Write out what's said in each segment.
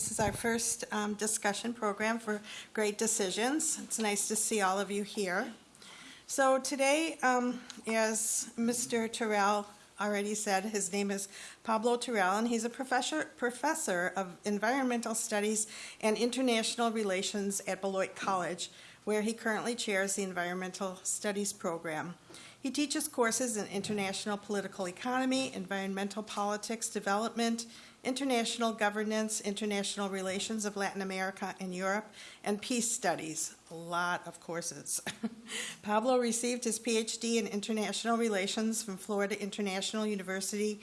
This is our first um, discussion program for Great Decisions. It's nice to see all of you here. So today, um, as Mr. Toral already said, his name is Pablo Toral, and he's a professor, professor of environmental studies and international relations at Beloit College, where he currently chairs the environmental studies program. He teaches courses in international political economy, environmental politics development, international governance, international relations of Latin America and Europe, and peace studies. A lot of courses. Pablo received his PhD in international relations from Florida International University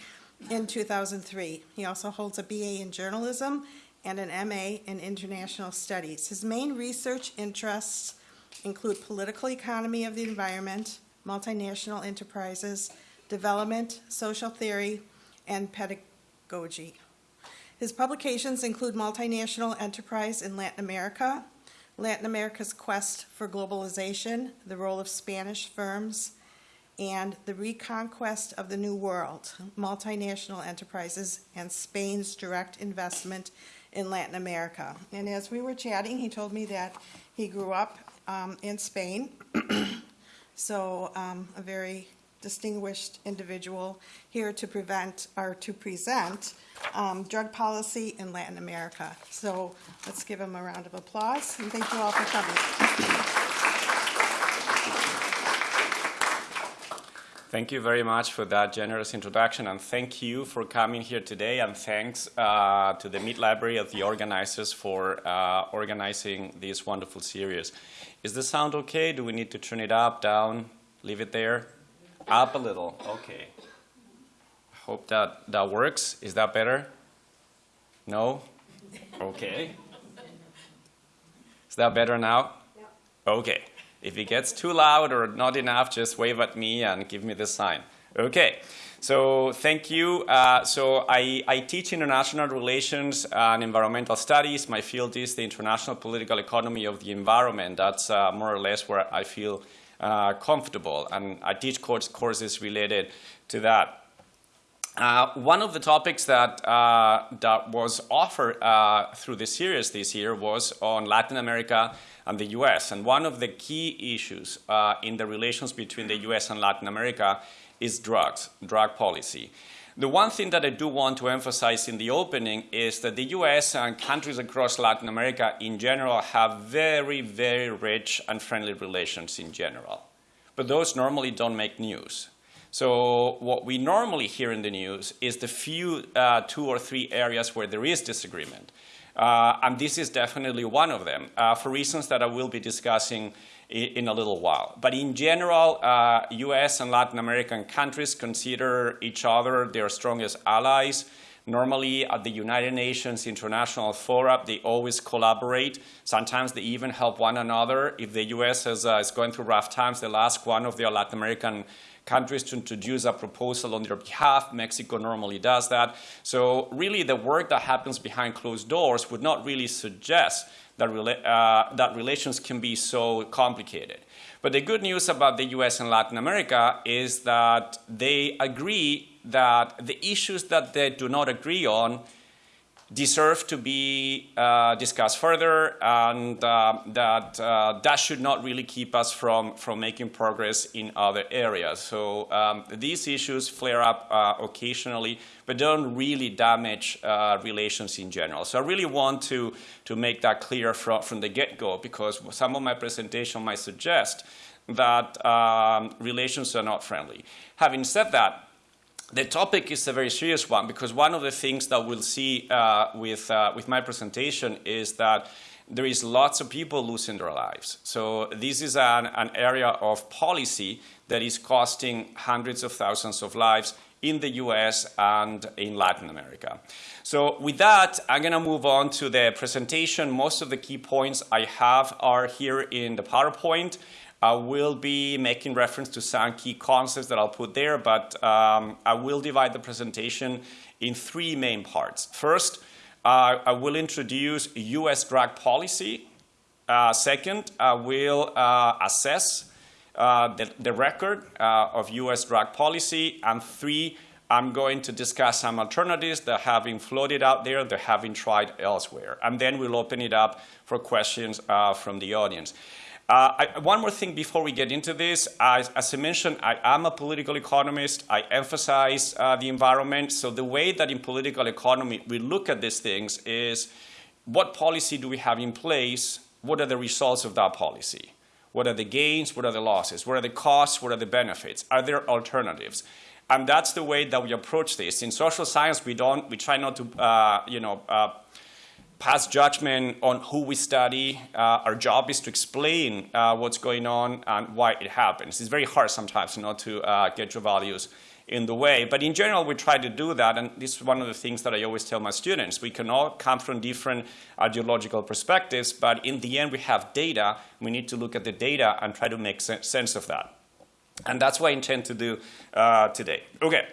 in 2003. He also holds a BA in journalism and an MA in international studies. His main research interests include political economy of the environment, multinational enterprises, development, social theory, and pedagogy. His publications include Multinational Enterprise in Latin America, Latin America's Quest for Globalization, the Role of Spanish Firms, and The Reconquest of the New World, Multinational Enterprises and Spain's Direct Investment in Latin America. And as we were chatting, he told me that he grew up um, in Spain, so um, a very distinguished individual here to prevent or to present um, drug policy in Latin America. So let's give him a round of applause and thank you all for coming. Thank you very much for that generous introduction, and thank you for coming here today, and thanks uh, to the Mead Library of the organizers for uh, organizing this wonderful series. Is the sound okay? Do we need to turn it up, down, leave it there? Up a little, okay. Hope that, that works. Is that better? No? Okay. Is that better now? Okay. If it gets too loud or not enough, just wave at me and give me the sign. Okay. So thank you. Uh, so I, I, teach international relations and environmental studies. My field is the international political economy of the environment. That's uh, more or less where I feel uh, comfortable. And I teach course, courses related to that. Uh, one of the topics that, uh, that was offered uh, through the series this year was on Latin America and the US. And one of the key issues uh, in the relations between the US and Latin America is drugs, drug policy. The one thing that I do want to emphasize in the opening is that the US and countries across Latin America in general have very, very rich and friendly relations in general. But those normally don't make news. So what we normally hear in the news is the few uh, two or three areas where there is disagreement. Uh, and this is definitely one of them, uh, for reasons that I will be discussing in a little while. But in general, uh, US and Latin American countries consider each other their strongest allies. Normally at the United Nations International Fora, they always collaborate. Sometimes they even help one another. If the US is, uh, is going through rough times, they'll ask one of their Latin American countries to introduce a proposal on their behalf. Mexico normally does that. So really the work that happens behind closed doors would not really suggest that, uh, that relations can be so complicated. But the good news about the US and Latin America is that they agree that the issues that they do not agree on deserve to be uh, discussed further and uh, that uh, that should not really keep us from, from making progress in other areas. So um, these issues flare up uh, occasionally but don't really damage uh, relations in general. So I really want to, to make that clear from, from the get-go because some of my presentation might suggest that um, relations are not friendly. Having said that, the topic is a very serious one because one of the things that we'll see uh, with, uh, with my presentation is that there is lots of people losing their lives. So this is an, an area of policy that is costing hundreds of thousands of lives in the US and in Latin America. So with that, I'm going to move on to the presentation. Most of the key points I have are here in the PowerPoint. I will be making reference to some key concepts that I'll put there, but um, I will divide the presentation in three main parts. First, uh, I will introduce U.S. drug policy. Uh, second, I will uh, assess uh, the, the, record uh, of U.S. drug policy. And three, I'm going to discuss some alternatives that have been floated out there, that have been tried elsewhere. And then we'll open it up for questions uh, from the audience. Uh, I, one more thing before we get into this. As, as, I mentioned, I am a political economist. I emphasize uh, the environment. So the way that in political economy we look at these things is what policy do we have in place? What are the results of that policy? What are the gains? What are the losses? What are the costs? What are the benefits? Are there alternatives? And that's the way that we approach this. In social science, we don't, we try not to, uh, you know, uh, pass judgment on who we study. Uh, our job is to explain uh, what's going on and why it happens. It's very hard sometimes not to uh, get your values in the way. But in general, we try to do that, and this is one of the things that I always tell my students. We can all come from different ideological perspectives, but in the end, we have data. We need to look at the data and try to make sense of that. And that's what I intend to do uh, today. Okay.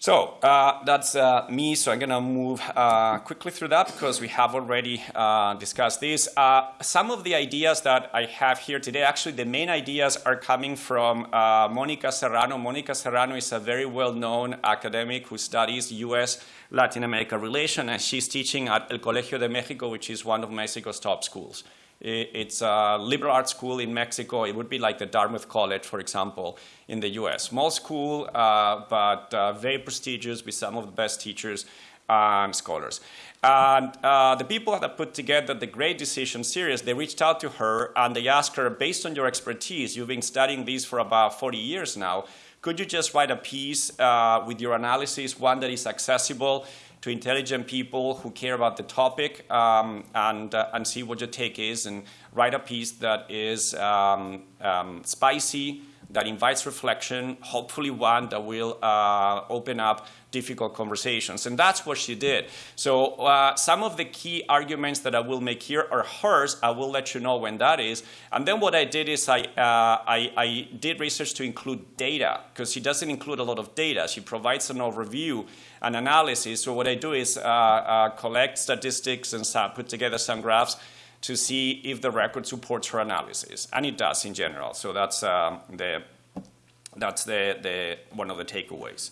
So uh, that's uh, me, so I'm going to move uh, quickly through that because we have already uh, discussed this. Uh, some of the ideas that I have here today, actually the main ideas are coming from uh, Monica Serrano. Monica Serrano is a very well-known academic who studies U.S. Latin America relation, and she's teaching at El Colegio de Mexico, which is one of Mexico's top schools. It's a liberal arts school in Mexico. It would be like the Dartmouth College, for example, in the US. Small school, uh, but uh, very prestigious with some of the best teachers and scholars. And uh, the people that put together the Great Decision series, they reached out to her and they asked her, based on your expertise, you've been studying these for about 40 years now, could you just write a piece uh, with your analysis, one that is accessible to intelligent people who care about the topic um, and, uh, and see what your take is and write a piece that is um, um, spicy, that invites reflection, hopefully one that will uh, open up difficult conversations. And that's what she did. So uh, some of the key arguments that I will make here are hers. I will let you know when that is. And then what I did is I, uh, I, I did research to include data, because she doesn't include a lot of data. She provides an overview and analysis. So what I do is uh, uh collect statistics and put together some graphs to see if the record supports her analysis. And it does in general. So that's, um, the, that's the, the, one of the takeaways.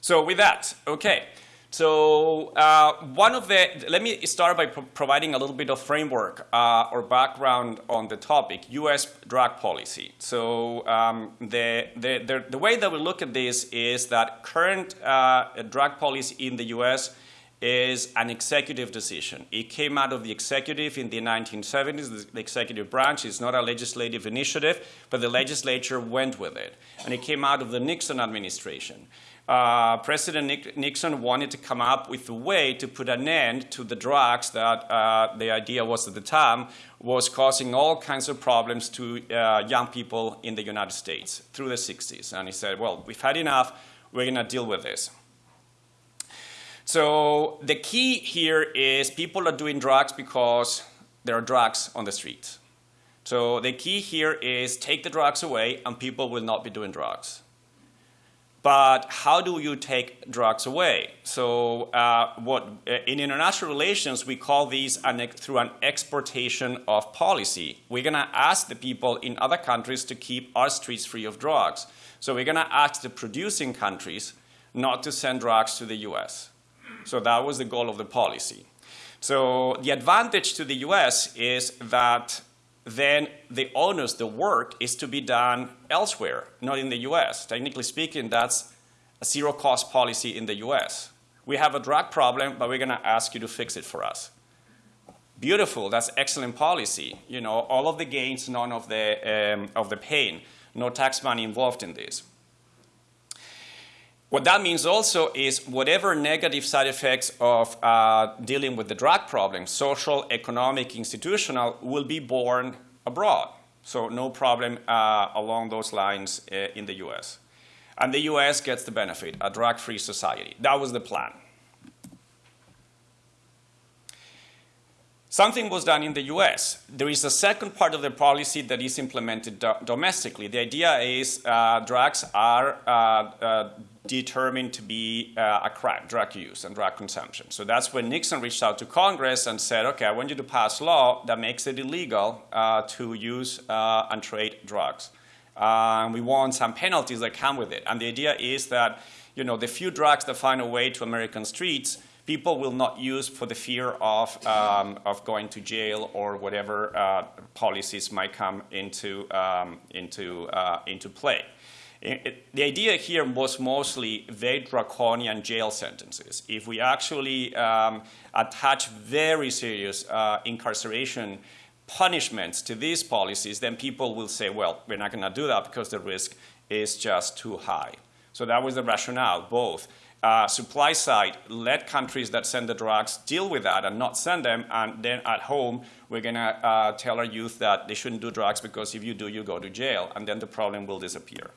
So with that, okay. So uh, one of the, let me start by pro providing a little bit of framework uh, or background on the topic, U.S. drug policy. So um, the, the, the, the, way that we look at this is that current uh, drug policy in the U.S is an executive decision. It came out of the executive in the 1970s. The executive branch is not a legislative initiative, but the legislature went with it. And it came out of the Nixon administration. Uh, President Nixon wanted to come up with a way to put an end to the drugs that uh, the idea was at the time was causing all kinds of problems to uh, young people in the United States through the 60s. And he said, well, we've had enough. We're going to deal with this. So the key here is people are doing drugs because there are drugs on the street. So the key here is take the drugs away and people will not be doing drugs. But how do you take drugs away? So uh, what, uh, in international relations, we call these an, through an exportation of policy. We're going to ask the people in other countries to keep our streets free of drugs. So we're going to ask the producing countries not to send drugs to the US. So that was the goal of the policy. So the advantage to the US is that then the onus, the work, is to be done elsewhere, not in the US. Technically speaking, that's a zero cost policy in the US. We have a drug problem, but we're going to ask you to fix it for us. Beautiful, that's excellent policy. You know, all of the gains, none of the, um, of the pain. No tax money involved in this. What that means also is whatever negative side effects of uh, dealing with the drug problem, social, economic, institutional, will be borne abroad. So no problem uh, along those lines uh, in the US. And the US gets the benefit, a drug-free society. That was the plan. Something was done in the US. There is a second part of the policy that is implemented do domestically. The idea is uh, drugs are uh, uh, determined to be uh, a crime, drug use and drug consumption. So that's when Nixon reached out to Congress and said, okay, I want you to pass law that makes it illegal uh, to use uh, and trade drugs. Uh, we want some penalties that come with it. And the idea is that you know, the few drugs that find a way to American streets, people will not use for the fear of, um, of going to jail or whatever uh, policies might come into, um, into, uh, into play. It, it, the idea here was mostly very draconian jail sentences. If we actually um, attach very serious uh, incarceration punishments to these policies, then people will say, well, we're not going to do that because the risk is just too high. So that was the rationale, both. Uh, supply side, let countries that send the drugs deal with that and not send them, and then at home, we're going to uh, tell our youth that they shouldn't do drugs because if you do, you go to jail, and then the problem will disappear.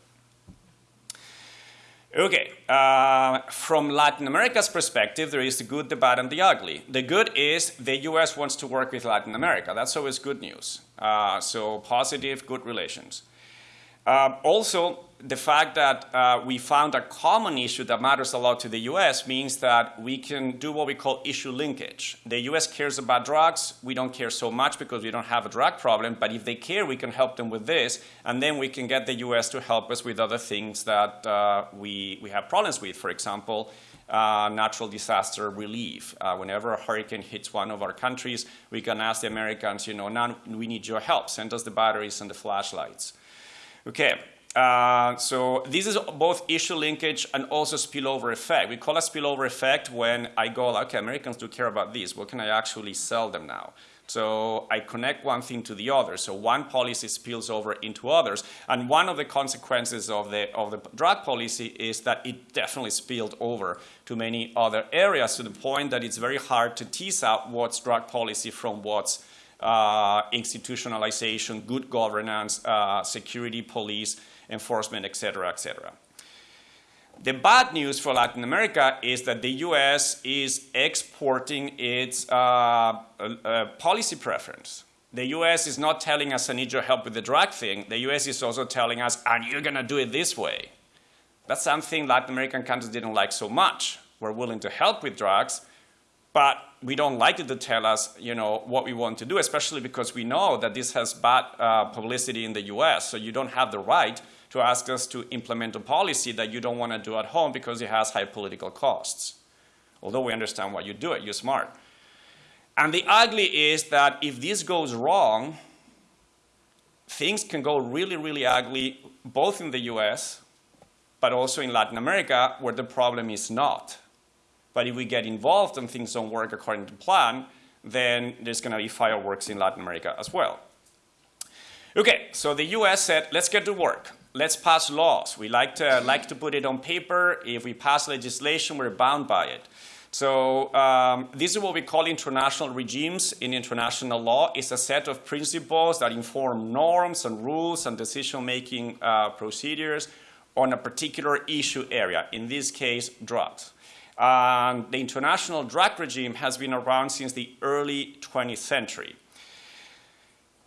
Okay, uh, from Latin America's perspective, there is the good, the bad, and the ugly. The good is the US wants to work with Latin America. That's always good news. Uh, so positive, good relations. Uh, also, the fact that uh, we found a common issue that matters a lot to the US means that we can do what we call issue linkage. The US cares about drugs. We don't care so much because we don't have a drug problem. But if they care, we can help them with this. And then we can get the US to help us with other things that uh, we, we have problems with. For example, uh, natural disaster relief. Uh, whenever a hurricane hits one of our countries, we can ask the Americans, you know, now we need your help. Send us the batteries and the flashlights. Okay, uh, so this is both issue linkage and also spillover effect. We call a spillover effect when I go, okay, Americans do care about this. What can I actually sell them now? So I connect one thing to the other. So one policy spills over into others. And one of the consequences of the, of the drug policy is that it definitely spilled over to many other areas to the point that it's very hard to tease out what's drug policy from what's uh, institutionalization, good governance, uh, security, police, enforcement, et cetera, et cetera. The bad news for Latin America is that the U.S. is exporting its uh, uh, policy preference. The U.S. is not telling us, I need your help with the drug thing. The U.S. is also telling us, and you're going to do it this way. That's something Latin American countries didn't like so much. We're willing to help with drugs, but we don't like it to tell us, you know, what we want to do, especially because we know that this has bad uh, publicity in the U.S. So you don't have the right to ask us to implement a policy that you don't want to do at home because it has high political costs. Although we understand why you do it, you're smart. And the ugly is that if this goes wrong, things can go really, really ugly, both in the US, but also in Latin America, where the problem is not. But if we get involved and things don't work according to plan, then there's going to be fireworks in Latin America as well. Okay, so the US said, let's get to work. Let's pass laws. We like to, like to put it on paper. If we pass legislation, we're bound by it. So um, this is what we call international regimes in international law. It's a set of principles that inform norms and rules and decision-making uh, procedures on a particular issue area, in this case, drugs. Um, the international drug regime has been around since the early 20th century.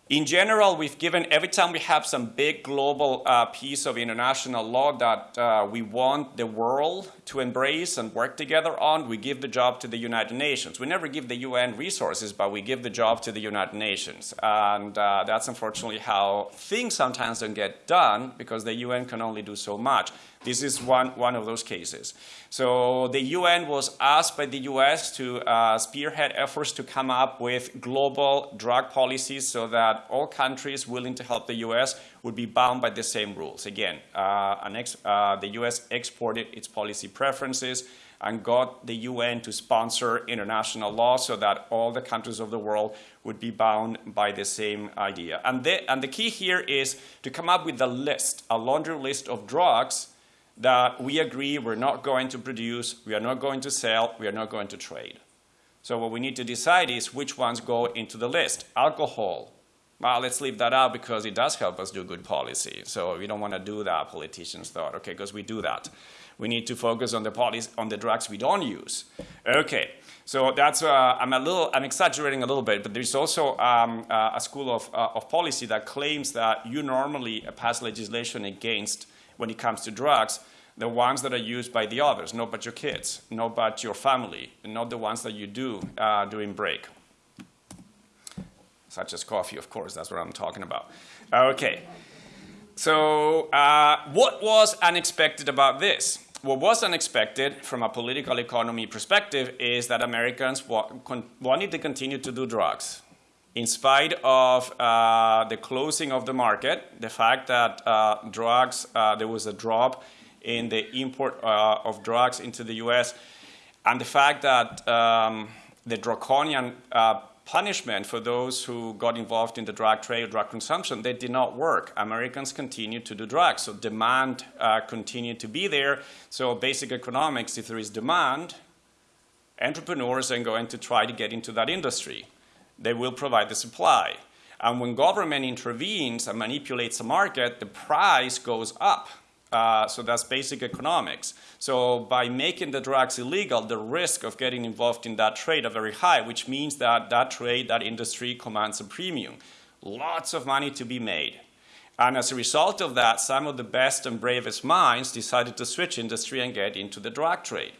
In general, we've given, every time we have some big global uh, piece of international law that uh, we want the world to embrace and work together on, we give the job to the United Nations. We never give the UN resources, but we give the job to the United Nations. And uh, that's unfortunately how things sometimes don't get done because the UN can only do so much. This is one, one of those cases. So the UN was asked by the US to uh, spearhead efforts to come up with global drug policies so that all countries willing to help the US would be bound by the same rules. Again, uh, uh, the US exported its policy preferences and got the UN to sponsor international law so that all the countries of the world would be bound by the same idea. And the, and the key here is to come up with a list, a laundry list of drugs that we agree we're not going to produce, we are not going to sell, we are not going to trade. So what we need to decide is which ones go into the list. Alcohol, well, let's leave that out because it does help us do good policy. So we don't want to do that, politicians thought, okay, because we do that. We need to focus on the policy, on the drugs we don't use. Okay, so that's, uh, I'm a little, I'm exaggerating a little bit, but there's also um, uh, a school of, uh, of policy that claims that you normally pass legislation against when it comes to drugs, the ones that are used by the others, not but your kids, not but your family, and not the ones that you do uh, during break. Such as coffee, of course, that's what I'm talking about. Okay. So uh, what was unexpected about this? what was unexpected from a political economy perspective is that Americans wa wanted to continue to do drugs. In spite of uh, the closing of the market, the fact that uh, drugs, uh, there was a drop in the import uh, of drugs into the US, and the fact that um, the draconian uh, punishment for those who got involved in the drug trade, or drug consumption, they did not work. Americans continued to do drugs, so demand uh, continued to be there. So basic economics, if there is demand, entrepreneurs are going to try to get into that industry. They will provide the supply. And when government intervenes and manipulates the market, the price goes up. Uh, so that's basic economics. So by making the drugs illegal, the risk of getting involved in that trade are very high, which means that that trade, that industry commands a premium. Lots of money to be made. And as a result of that, some of the best and bravest minds decided to switch industry and get into the drug trade.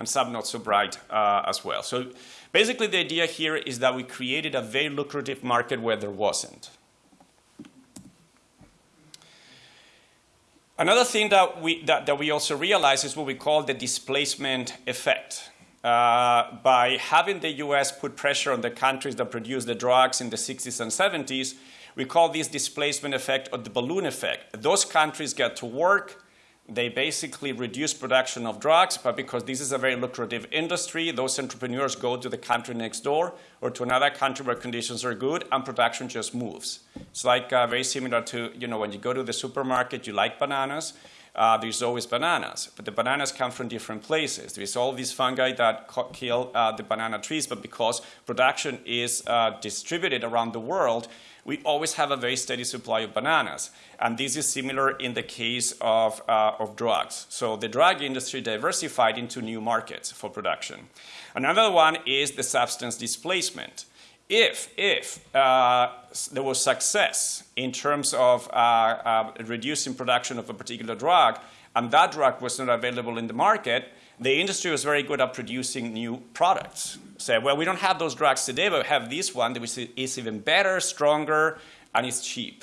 And some not so bright uh, as well. So basically the idea here is that we created a very lucrative market where there wasn't. Another thing that we, that, that we also realize is what we call the displacement effect. Uh, by having the US put pressure on the countries that produce the drugs in the 60s and 70s, we call this displacement effect or the balloon effect. Those countries get to work, they basically reduce production of drugs, but because this is a very lucrative industry, those entrepreneurs go to the country next door or to another country where conditions are good and production just moves. It's like uh, very similar to, you know, when you go to the supermarket, you like bananas, uh, there's always bananas, but the bananas come from different places. There's all these fungi that kill uh, the banana trees, but because production is uh, distributed around the world, we always have a very steady supply of bananas. And this is similar in the case of, uh, of drugs. So the drug industry diversified into new markets for production. Another one is the substance displacement. If, if uh, there was success in terms of uh, uh reducing production of a particular drug, and that drug was not available in the market, the industry was very good at producing new products. Say, well, we don't have those drugs today, but we have this one that is even better, stronger, and it's cheap.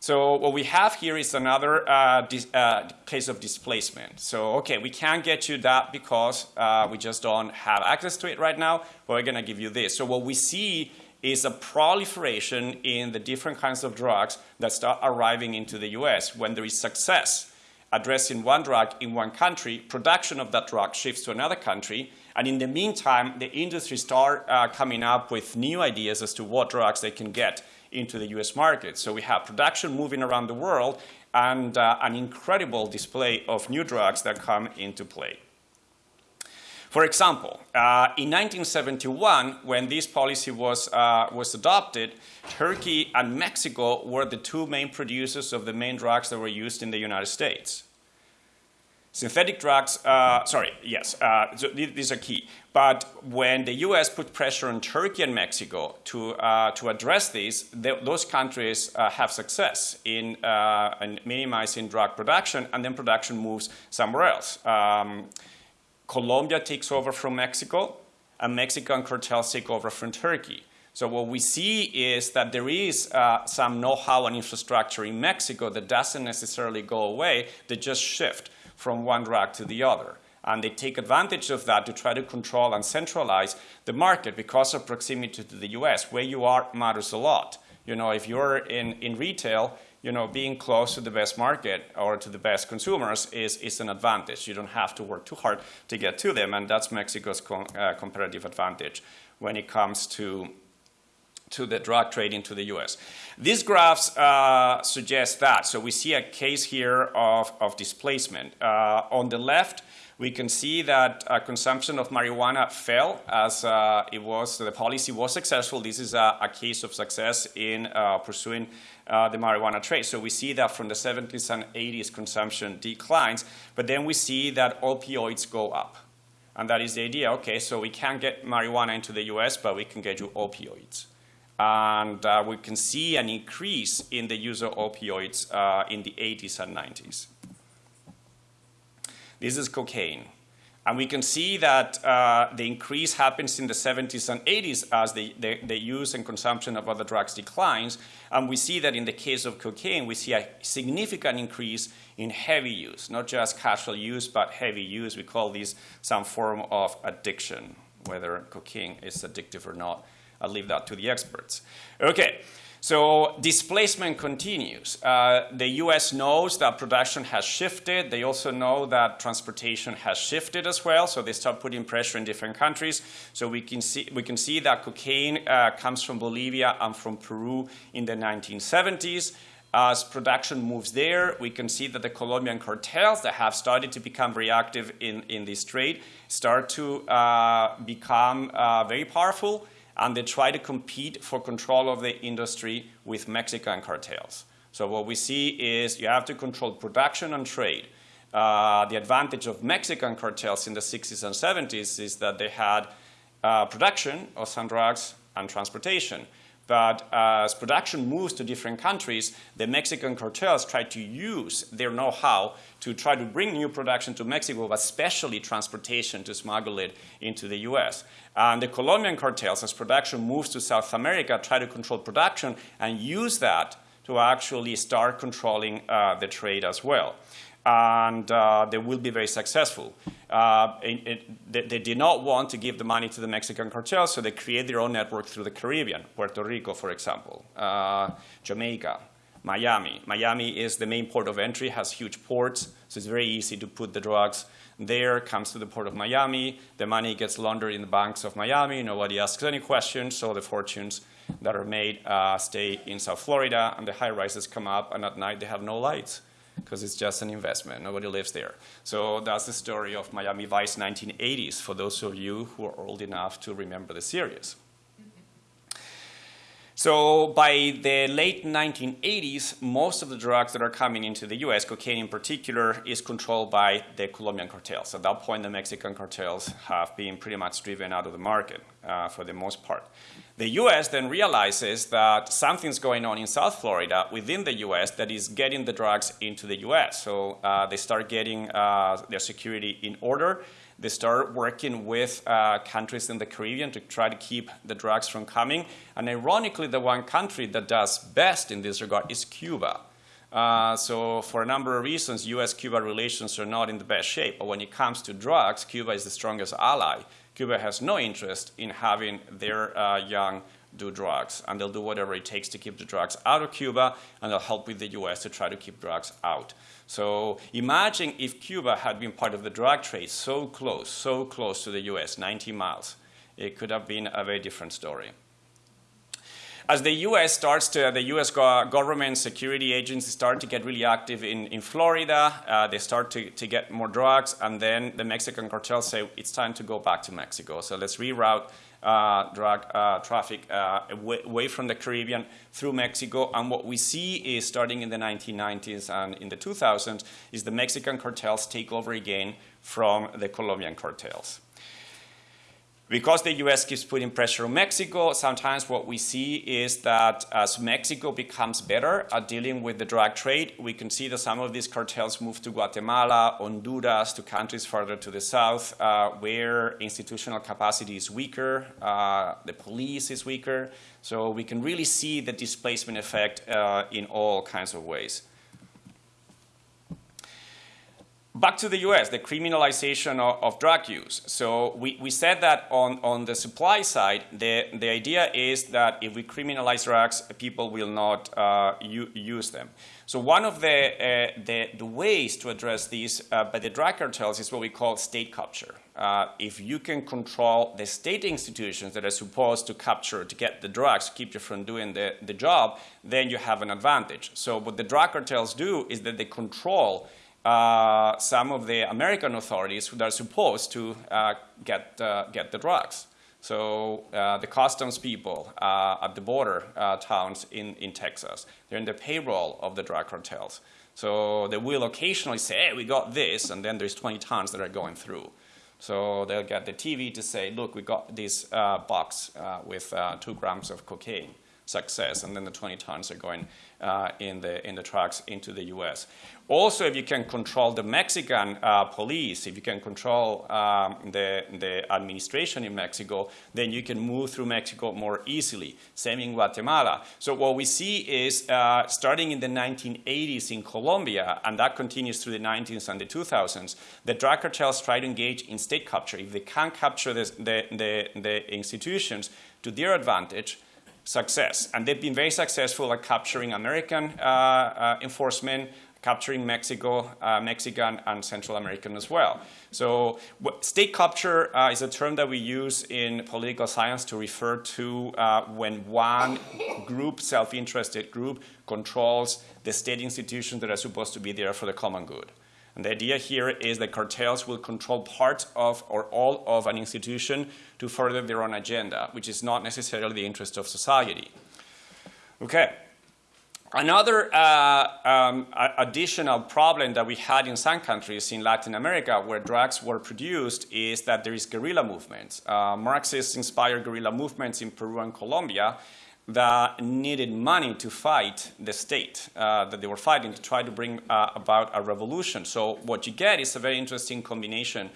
So what we have here is another uh, uh, case of displacement. So, okay, we can't get you that because uh, we just don't have access to it right now, but we're going to give you this. So what we see is a proliferation in the different kinds of drugs that start arriving into the US when there is success addressing one drug in one country, production of that drug shifts to another country, and in the meantime, the industry start uh, coming up with new ideas as to what drugs they can get into the US market. So we have production moving around the world and uh, an incredible display of new drugs that come into play. For example, uh, in 1971, when this policy was, uh, was adopted, Turkey and Mexico were the two main producers of the main drugs that were used in the United States. Synthetic drugs, uh, sorry, yes, uh, these are key. But when the US put pressure on Turkey and Mexico to, uh, to address this, those countries uh, have success in, in, minimizing drug production, and then production moves somewhere else. Um, Colombia takes over from Mexico, and Mexican cartels take over from Turkey. So what we see is that there is uh, some know-how and infrastructure in Mexico that doesn't necessarily go away, they just shift from one rack to the other. And they take advantage of that to try to control and centralize the market because of proximity to the US. Where you are matters a lot. You know, if you're in, in retail, you know, being close to the best market or to the best consumers is, is an advantage. You don't have to work too hard to get to them, and that's Mexico's com uh, comparative advantage when it comes to to the drug trade into the US. These graphs uh, suggest that. So we see a case here of, of displacement. Uh, on the left, we can see that uh, consumption of marijuana fell as uh, it was, the policy was successful. This is a, a case of success in uh, pursuing uh, the marijuana trade. So we see that from the 70s and 80s consumption declines, but then we see that opioids go up. And that is the idea, okay, so we can't get marijuana into the US, but we can get you opioids. And uh, we can see an increase in the use of opioids uh, in the 80s and 90s. This is cocaine. And we can see that uh, the increase happens in the 70s and 80s as the, the, the, use and consumption of other drugs declines. And we see that in the case of cocaine, we see a significant increase in heavy use, not just casual use, but heavy use. We call this some form of addiction, whether cocaine is addictive or not. I'll leave that to the experts. Okay. So displacement continues. Uh, the US knows that production has shifted. They also know that transportation has shifted as well. So they start putting pressure in different countries. So we can see, we can see that cocaine uh, comes from Bolivia and from Peru in the 1970s. As production moves there, we can see that the Colombian cartels that have started to become very active in, in this trade start to uh, become uh, very powerful and they try to compete for control of the industry with Mexican cartels. So what we see is you have to control production and trade. Uh, the advantage of Mexican cartels in the 60s and 70s is that they had uh, production of some drugs and transportation. But as production moves to different countries, the Mexican cartels try to use their know-how to try to bring new production to Mexico, but especially transportation to smuggle it into the US. And the Colombian cartels, as production moves to South America, try to control production and use that to actually start controlling uh, the trade as well. And uh, they will be very successful. Uh, it, it, they, they, did not want to give the money to the Mexican cartels, so they create their own network through the Caribbean, Puerto Rico, for example, uh, Jamaica, Miami. Miami is the main port of entry, has huge ports, so it's very easy to put the drugs there, comes to the port of Miami, the money gets laundered in the banks of Miami, nobody asks any questions, so the fortunes that are made uh, stay in South Florida, and the high rises come up, and at night they have no lights because it's just an investment. Nobody lives there. So that's the story of Miami Vice 1980s for those of you who are old enough to remember the series. So by the late 1980s, most of the drugs that are coming into the US, cocaine in particular, is controlled by the Colombian cartels. At that point, the Mexican cartels have been pretty much driven out of the market uh, for the most part. The US then realizes that something's going on in South Florida within the US that is getting the drugs into the US. So uh, they start getting uh, their security in order they start working with uh, countries in the Caribbean to try to keep the drugs from coming. And ironically, the one country that does best in this regard is Cuba. Uh, so for a number of reasons, U.S.-Cuba relations are not in the best shape. But when it comes to drugs, Cuba is the strongest ally. Cuba has no interest in having their uh, young do drugs, and they'll do whatever it takes to keep the drugs out of Cuba, and they'll help with the U.S. to try to keep drugs out. So imagine if Cuba had been part of the drug trade so close, so close to the U.S., 90 miles. It could have been a very different story. As the U.S. starts to, the U.S. government security agencies start to get really active in, in Florida, uh, they start to, to get more drugs, and then the Mexican cartels say, it's time to go back to Mexico. So let's reroute drug uh, traffic uh, away, away, from the Caribbean through Mexico. And what we see is starting in the 1990s and in the 2000s is the Mexican cartels take over again from the Colombian cartels. Because the US keeps putting pressure on Mexico, sometimes what we see is that as Mexico becomes better at dealing with the drug trade, we can see that some of these cartels move to Guatemala, Honduras, to countries further to the south, uh, where institutional capacity is weaker, uh, the police is weaker. So we can really see the displacement effect uh, in all kinds of ways. Back to the US, the criminalization of, of, drug use. So we, we said that on, on the supply side, the, the idea is that if we criminalize drugs, people will not uh, use them. So one of the, uh, the, the, ways to address this uh, by the drug cartels is what we call state capture. Uh, if you can control the state institutions that are supposed to capture, to get the drugs, keep you from doing the, the job, then you have an advantage. So what the drug cartels do is that they control uh, some of the American authorities that are supposed to uh, get, uh, get the drugs. So uh, the customs people uh, at the border towns in, in Texas, they're in the payroll of the drug cartels. So they will occasionally say, hey, we got this, and then there's 20 tons that are going through. So they'll get the TV to say, look, we got this box with two grams of cocaine. success, and then the 20 tons are going uh, in, the, in the trucks into the US. Also, if you can control the Mexican uh, police, if you can control um, the, the administration in Mexico, then you can move through Mexico more easily. Same in Guatemala. So what we see is uh, starting in the 1980s in Colombia, and that continues through the 90s and the 2000s, the drug cartels try to engage in state capture. If they can't capture the, the, the institutions to their advantage, success. And they've been very successful at capturing American uh, uh, enforcement, capturing Mexico, uh, Mexican, and Central American as well. So state capture uh, is a term that we use in political science to refer to uh, when one group, self-interested group, controls the state institutions that are supposed to be there for the common good. And the idea here is that cartels will control part of or all of an institution to further their own agenda, which is not necessarily the interest of society. Okay. Another uh, um, additional problem that we had in some countries in Latin America where drugs were produced is that there is guerrilla movements. Uh, Marxist-inspired guerrilla movements in Peru and Colombia that needed money to fight the state uh, that they were fighting to try to bring uh, about a revolution. So what you get is a very interesting combination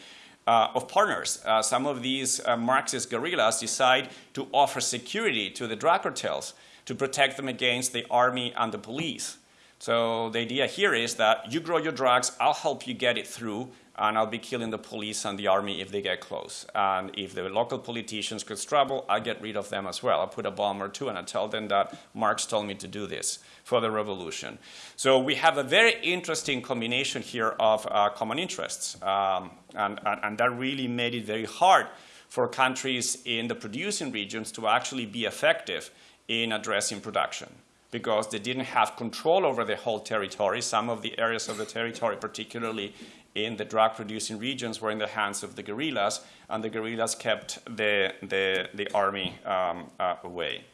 uh, of partners. Uh, some of these uh, Marxist guerrillas decide to offer security to the drug cartels to protect them against the army and the police. So the idea here is that you grow your drugs, I'll help you get it through, and I'll be killing the police and the army if they get close. And if the local politicians cause trouble, I get rid of them as well. I put a bomb or two and I tell them that Marx told me to do this for the revolution. So we have a very interesting combination here of uh, common interests. Um, and, and, and that really made it very hard for countries in the producing regions to actually be effective in addressing production because they didn't have control over the whole territory. Some of the areas of the territory, particularly in the drug producing regions were in the hands of the guerrillas, and the guerrillas kept the, the, the army um, uh, away.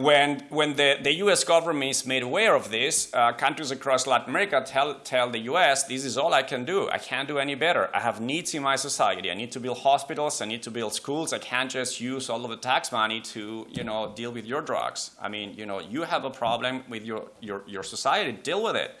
When, when the, the US government is made aware of this, uh, countries across Latin America tell, tell the US, this is all I can do. I can't do any better. I have needs in my society. I need to build hospitals. I need to build schools. I can't just use all of the tax money to you know, deal with your drugs. I mean, you know, you have a problem with your, your, your society. Deal with it.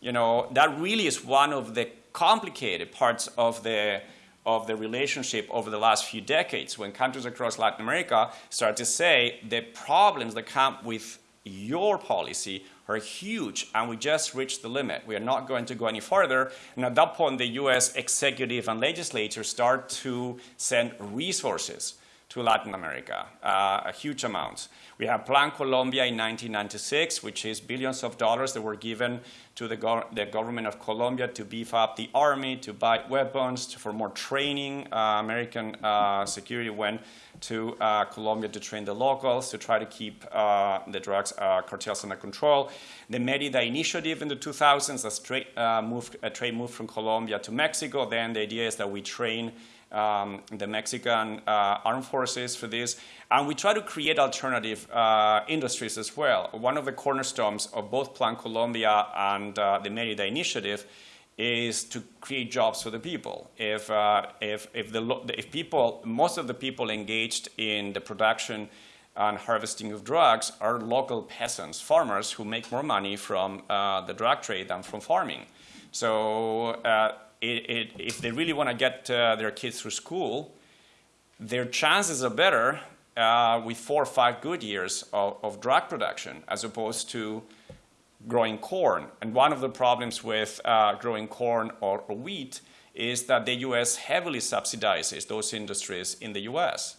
You know, that really is one of the complicated parts of the, of the relationship over the last few decades when countries across Latin America start to say the problems that come with your policy are huge and we just reached the limit. We are not going to go any further. And at that point, the US executive and legislature start to send resources to Latin America, uh, a huge amount. We have Plan Colombia in 1996, which is billions of dollars that were given to the, the government of Colombia to beef up the army, to buy weapons, to, for more training. Uh, American uh, security went to uh, Colombia to train the locals, to try to keep uh, the drugs uh, cartels under control. The Merida Initiative in the 2000s, a, straight, moved, a trade move from Colombia to Mexico. Then the idea is that we train um, the Mexican uh, armed forces for this. And we try to create alternative uh, industries as well. One of the cornerstones of both Plan Colombia and uh, the Merida Initiative is to create jobs for the people. If, uh, if, if, the, if people, most of the people engaged in the production and harvesting of drugs are local peasants, farmers who make more money from uh, the drug trade than from farming. So uh, it, it, if they really want to get uh, their kids through school, their chances are better uh, with four or five good years of, of, drug production as opposed to growing corn. And one of the problems with uh, growing corn or, or, wheat is that the U.S. heavily subsidizes those industries in the U.S.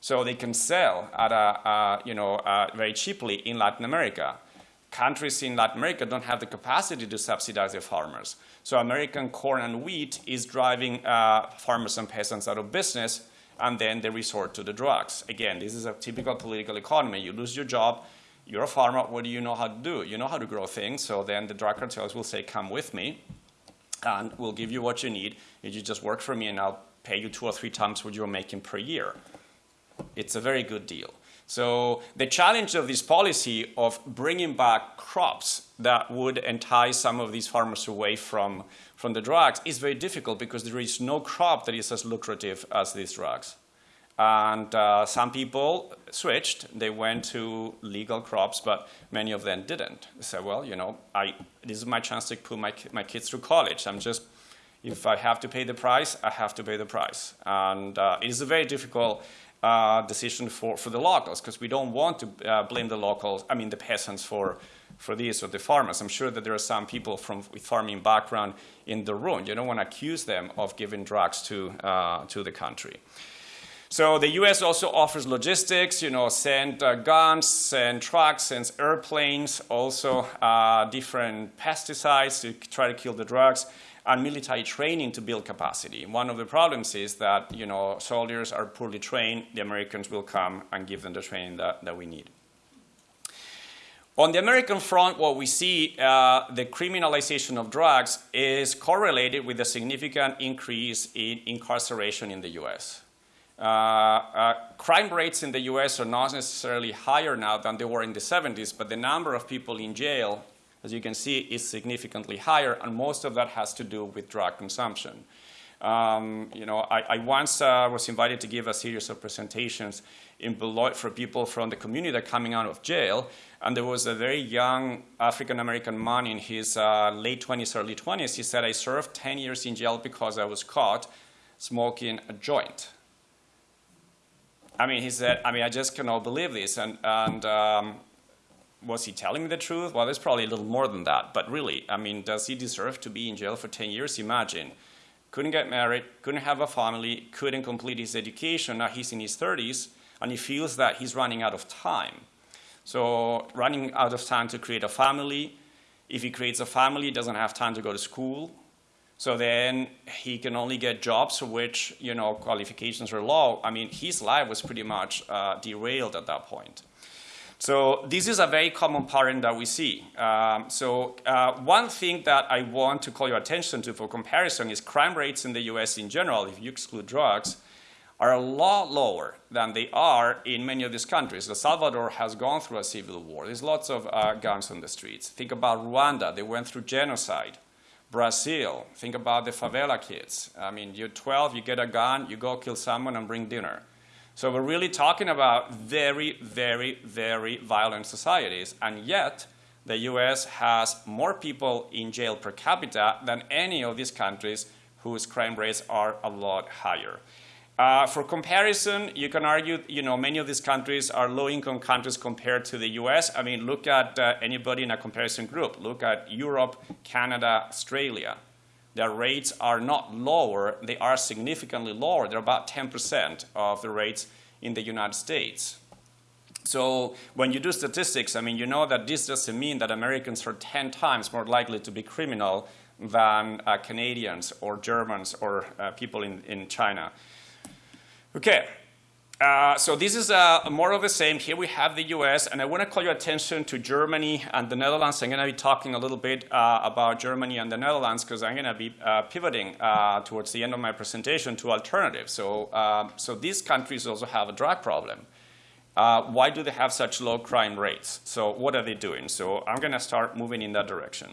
So they can sell at a, you know, very cheaply in Latin America. Countries in Latin America don't have the capacity to subsidize their farmers. So American corn and wheat is driving uh, farmers and peasants out of business, and then they resort to the drugs. Again, this is a typical political economy. You lose your job, you're a farmer, what do you know how to do? You know how to grow things, so then the drug cartels will say, come with me, and we'll give you what you need. If You just work for me, and I'll pay you two or three times what you're making per year. It's a very good deal. So the challenge of this policy of bringing back crops that would entice some of these farmers away from, from the drugs is very difficult because there is no crop that is as lucrative as these drugs. And uh, some people switched. They went to legal crops, but many of them didn't. They said, well, you know, I, this is my chance to put my, my kids through college. I'm just, if I have to pay the price, I have to pay the price. And uh, it is a very difficult uh, decision for, for the locals because we don't want to uh, blame the locals, I mean the peasants for, for this or the farmers. I'm sure that there are some people from with farming background in the room. You don't want to accuse them of giving drugs to, uh, to the country. So the U.S. also offers logistics, you know, send uh, guns, send trucks, sends airplanes, also uh, different pesticides to try to kill the drugs, and military training to build capacity. One of the problems is that, you know, soldiers are poorly trained. The Americans will come and give them the training that, that we need. On the American front, what we see, uh, the criminalization of drugs is correlated with a significant increase in incarceration in the U.S. Uh, uh, crime rates in the US are not necessarily higher now than they were in the 70s, but the number of people in jail, as you can see, is significantly higher, and most of that has to do with drug consumption. Um, you know, I, I once uh, was invited to give a series of presentations in Beloit for people from the community that are coming out of jail, and there was a very young African American man in his uh, late 20s, early 20s. He said, I served 10 years in jail because I was caught smoking a joint. I mean, he said, I mean, I just cannot believe this. And, and um, was he telling the truth? Well, there's probably a little more than that. But really, I mean, does he deserve to be in jail for 10 years? Imagine. Couldn't get married, couldn't have a family, couldn't complete his education. Now he's in his 30s, and he feels that he's running out of time. So running out of time to create a family. If he creates a family, he doesn't have time to go to school. So then he can only get jobs for which you know qualifications are low. I mean, his life was pretty much uh, derailed at that point. So this is a very common pattern that we see. Um, so uh, one thing that I want to call your attention to for comparison is crime rates in the U.S. in general, if you exclude drugs, are a lot lower than they are in many of these countries. El Salvador has gone through a civil war. There's lots of uh, guns on the streets. Think about Rwanda. They went through genocide. Brazil, think about the favela kids. I mean, you're 12, you get a gun, you go kill someone and bring dinner. So we're really talking about very, very, very violent societies. And yet, the US has more people in jail per capita than any of these countries whose crime rates are a lot higher. Uh, for comparison, you can argue, you know, many of these countries are low-income countries compared to the U.S. I mean, look at uh, anybody in a comparison group. Look at Europe, Canada, Australia. Their rates are not lower. They are significantly lower. They're about 10% of the rates in the United States. So when you do statistics, I mean, you know that this doesn't mean that Americans are 10 times more likely to be criminal than uh, Canadians or Germans or uh, people in, in China. Okay, uh, so this is uh, more of the same. Here we have the US, and I want to call your attention to Germany and the Netherlands. I'm going to be talking a little bit uh, about Germany and the Netherlands because I'm going to be uh, pivoting uh, towards the end of my presentation to alternatives. So, um, so these countries also have a drug problem. Why do they have such low crime rates? So what are they doing? So I'm going to start moving in that direction.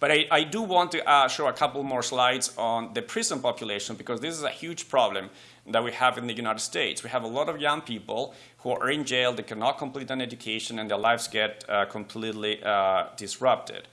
But I, I do want to uh, show a couple more slides on the prison population because this is a huge problem that we have in the United States. We have a lot of young people who are in jail, they cannot complete an education, and their lives get uh, completely uh, disrupted.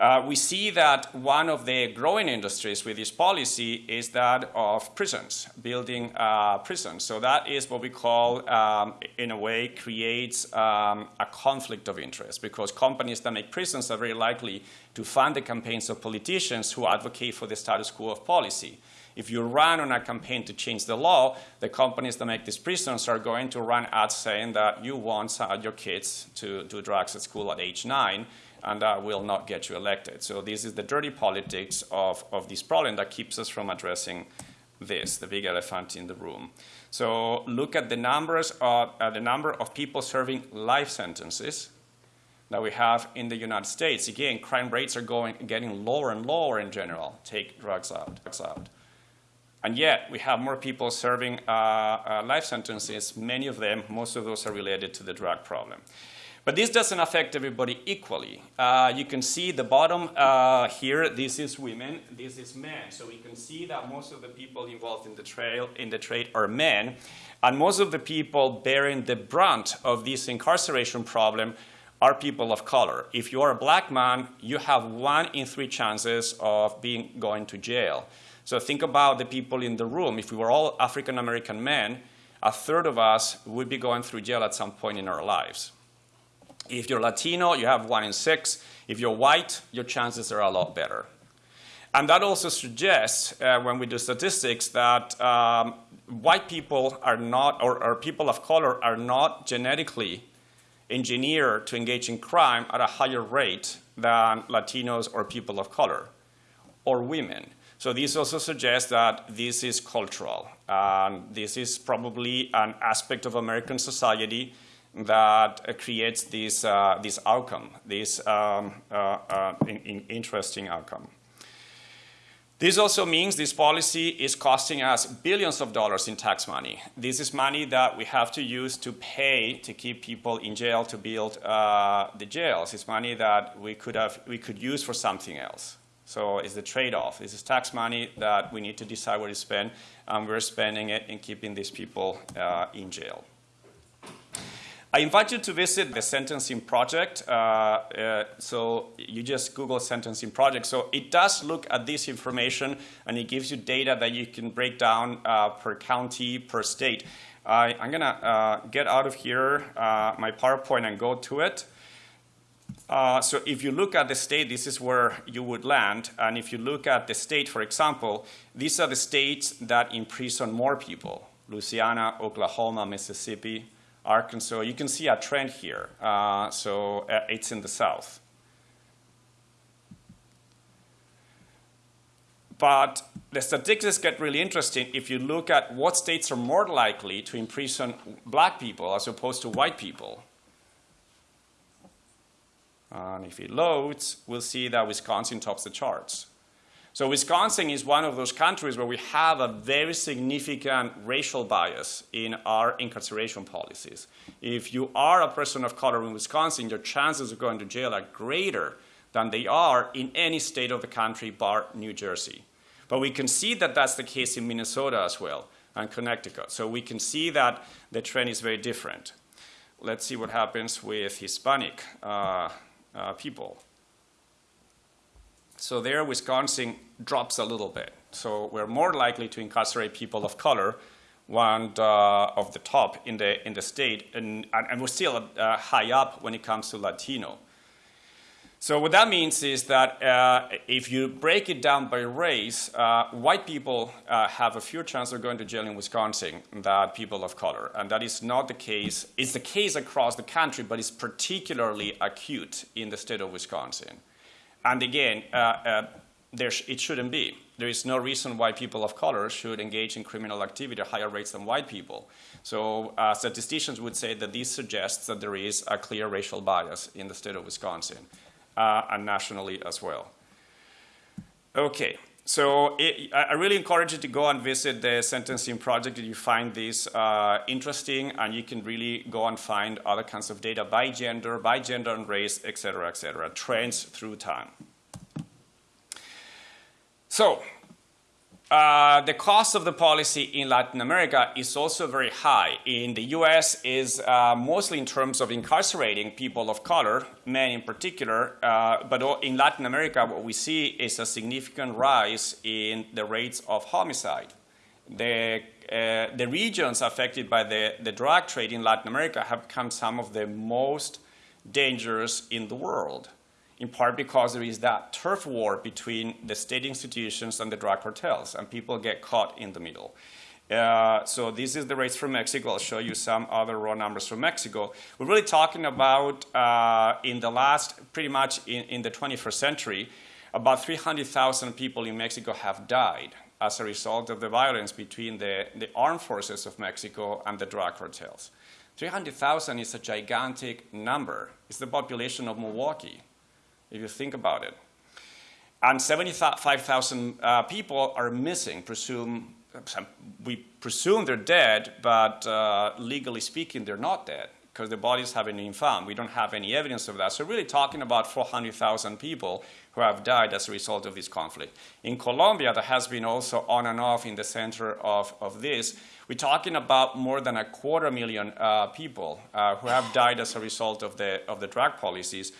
Uh, we see that one of the growing industries with this policy is that of prisons, building uh, prisons. So that is what we call, um, in a way, creates um, a conflict of interest because companies that make prisons are very likely to fund the campaigns of politicians who advocate for the status quo of policy. If you run on a campaign to change the law, the companies that make these prisons are going to run ads saying that you want uh, your kids to do drugs at school at age nine, and that will not get you elected. So this is the dirty politics of, of this problem that keeps us from addressing this, the big elephant in the room. So look at the numbers of, uh, the number of people serving life sentences that we have in the United States. Again, crime rates are going, getting lower and lower in general. Take drugs out. Drugs out. And yet, we have more people serving uh, uh, life sentences. Many of them, most of those are related to the drug problem. But this doesn't affect everybody equally. Uh, you can see the bottom uh, here, this is women, this is men. So we can see that most of the people involved in the, trail, in the trade are men. And most of the people bearing the brunt of this incarceration problem are people of color. If you are a black man, you have one in three chances of being going to jail. So think about the people in the room. If we were all African American men, a third of us would be going through jail at some point in our lives. If you're Latino, you have one in six. If you're white, your chances are a lot better. And that also suggests, uh, when we do statistics, that um, white people are not, or, or people of color are not genetically engineered to engage in crime at a higher rate than Latinos or people of color or women. So this also suggests that this is cultural. Um, this is probably an aspect of American society that uh, creates this, uh, this outcome, this um, uh, uh, in, in interesting outcome. This also means this policy is costing us billions of dollars in tax money. This is money that we have to use to pay to keep people in jail to build uh, the jails. It's money that we could have we could use for something else. So it's the trade-off. This is tax money that we need to decide where to spend, and we're spending it in keeping these people uh, in jail. I invite you to visit the Sentencing Project. Uh, uh, so you just Google Sentencing Project. So it does look at this information and it gives you data that you can break down uh, per county, per state. I'm going to uh, get out of here uh, my PowerPoint and go to it. Uh, so if you look at the state, this is where you would land. And if you look at the state, for example, these are the states that imprison more people. Louisiana, Oklahoma, Mississippi, Arkansas, you can see a trend here. Uh, so uh, it's in the south. But the statistics get really interesting if you look at what states are more likely to imprison black people as opposed to white people. And if it loads, we'll see that Wisconsin tops the charts. So Wisconsin is one of those countries where we have a very significant racial bias in our incarceration policies. If you are a person of color in Wisconsin, your chances of going to jail are greater than they are in any state of the country bar New Jersey. But we can see that that's the case in Minnesota as well and Connecticut. So we can see that the trend is very different. Let's see what happens with Hispanic uh, uh, people. So there, Wisconsin drops a little bit. So we're more likely to incarcerate people of color, one uh, of the top in the, in the state, and, and we're still uh, high up when it comes to Latino. So what that means is that uh, if you break it down by race, uh, white people uh, have a fewer chance of going to jail in Wisconsin than people of color. And that is not the case. It's the case across the country, but it's particularly acute in the state of Wisconsin. And again, uh, uh, sh it shouldn't be. There is no reason why people of color should engage in criminal activity at higher rates than white people. So uh, statisticians would say that this suggests that there is a clear racial bias in the state of Wisconsin and nationally as well. Okay, so it, I really encourage you to go and visit the sentencing project if you find this uh, interesting, and you can really go and find other kinds of data by gender, by gender and race, et cetera, et cetera, trends through time. So uh, the cost of the policy in Latin America is also very high. In the US is uh, mostly in terms of incarcerating people of color, men in particular, uh, but in Latin America what we see is a significant rise in the rates of homicide. The, uh, the regions affected by the, the drug trade in Latin America have become some of the most dangerous in the world in part because there is that turf war between the state institutions and the drug cartels, and people get caught in the middle. Uh, so this is the rates from Mexico. I'll show you some other raw numbers from Mexico. We're really talking about uh, in the last, pretty much in, in the 21st century, about 300,000 people in Mexico have died as a result of the violence between the, the armed forces of Mexico and the drug cartels. 300,000 is a gigantic number. It's the population of Milwaukee if you think about it. And 75,000 uh, people are missing, presume, we presume they're dead, but uh, legally speaking, they're not dead because the bodies haven't been found. We don't have any evidence of that. So really talking about 400,000 people who have died as a result of this conflict. In Colombia, that has been also on and off in the center of, of this, we're talking about more than a quarter million uh, people uh, who have died as a result of the, of the drug policies.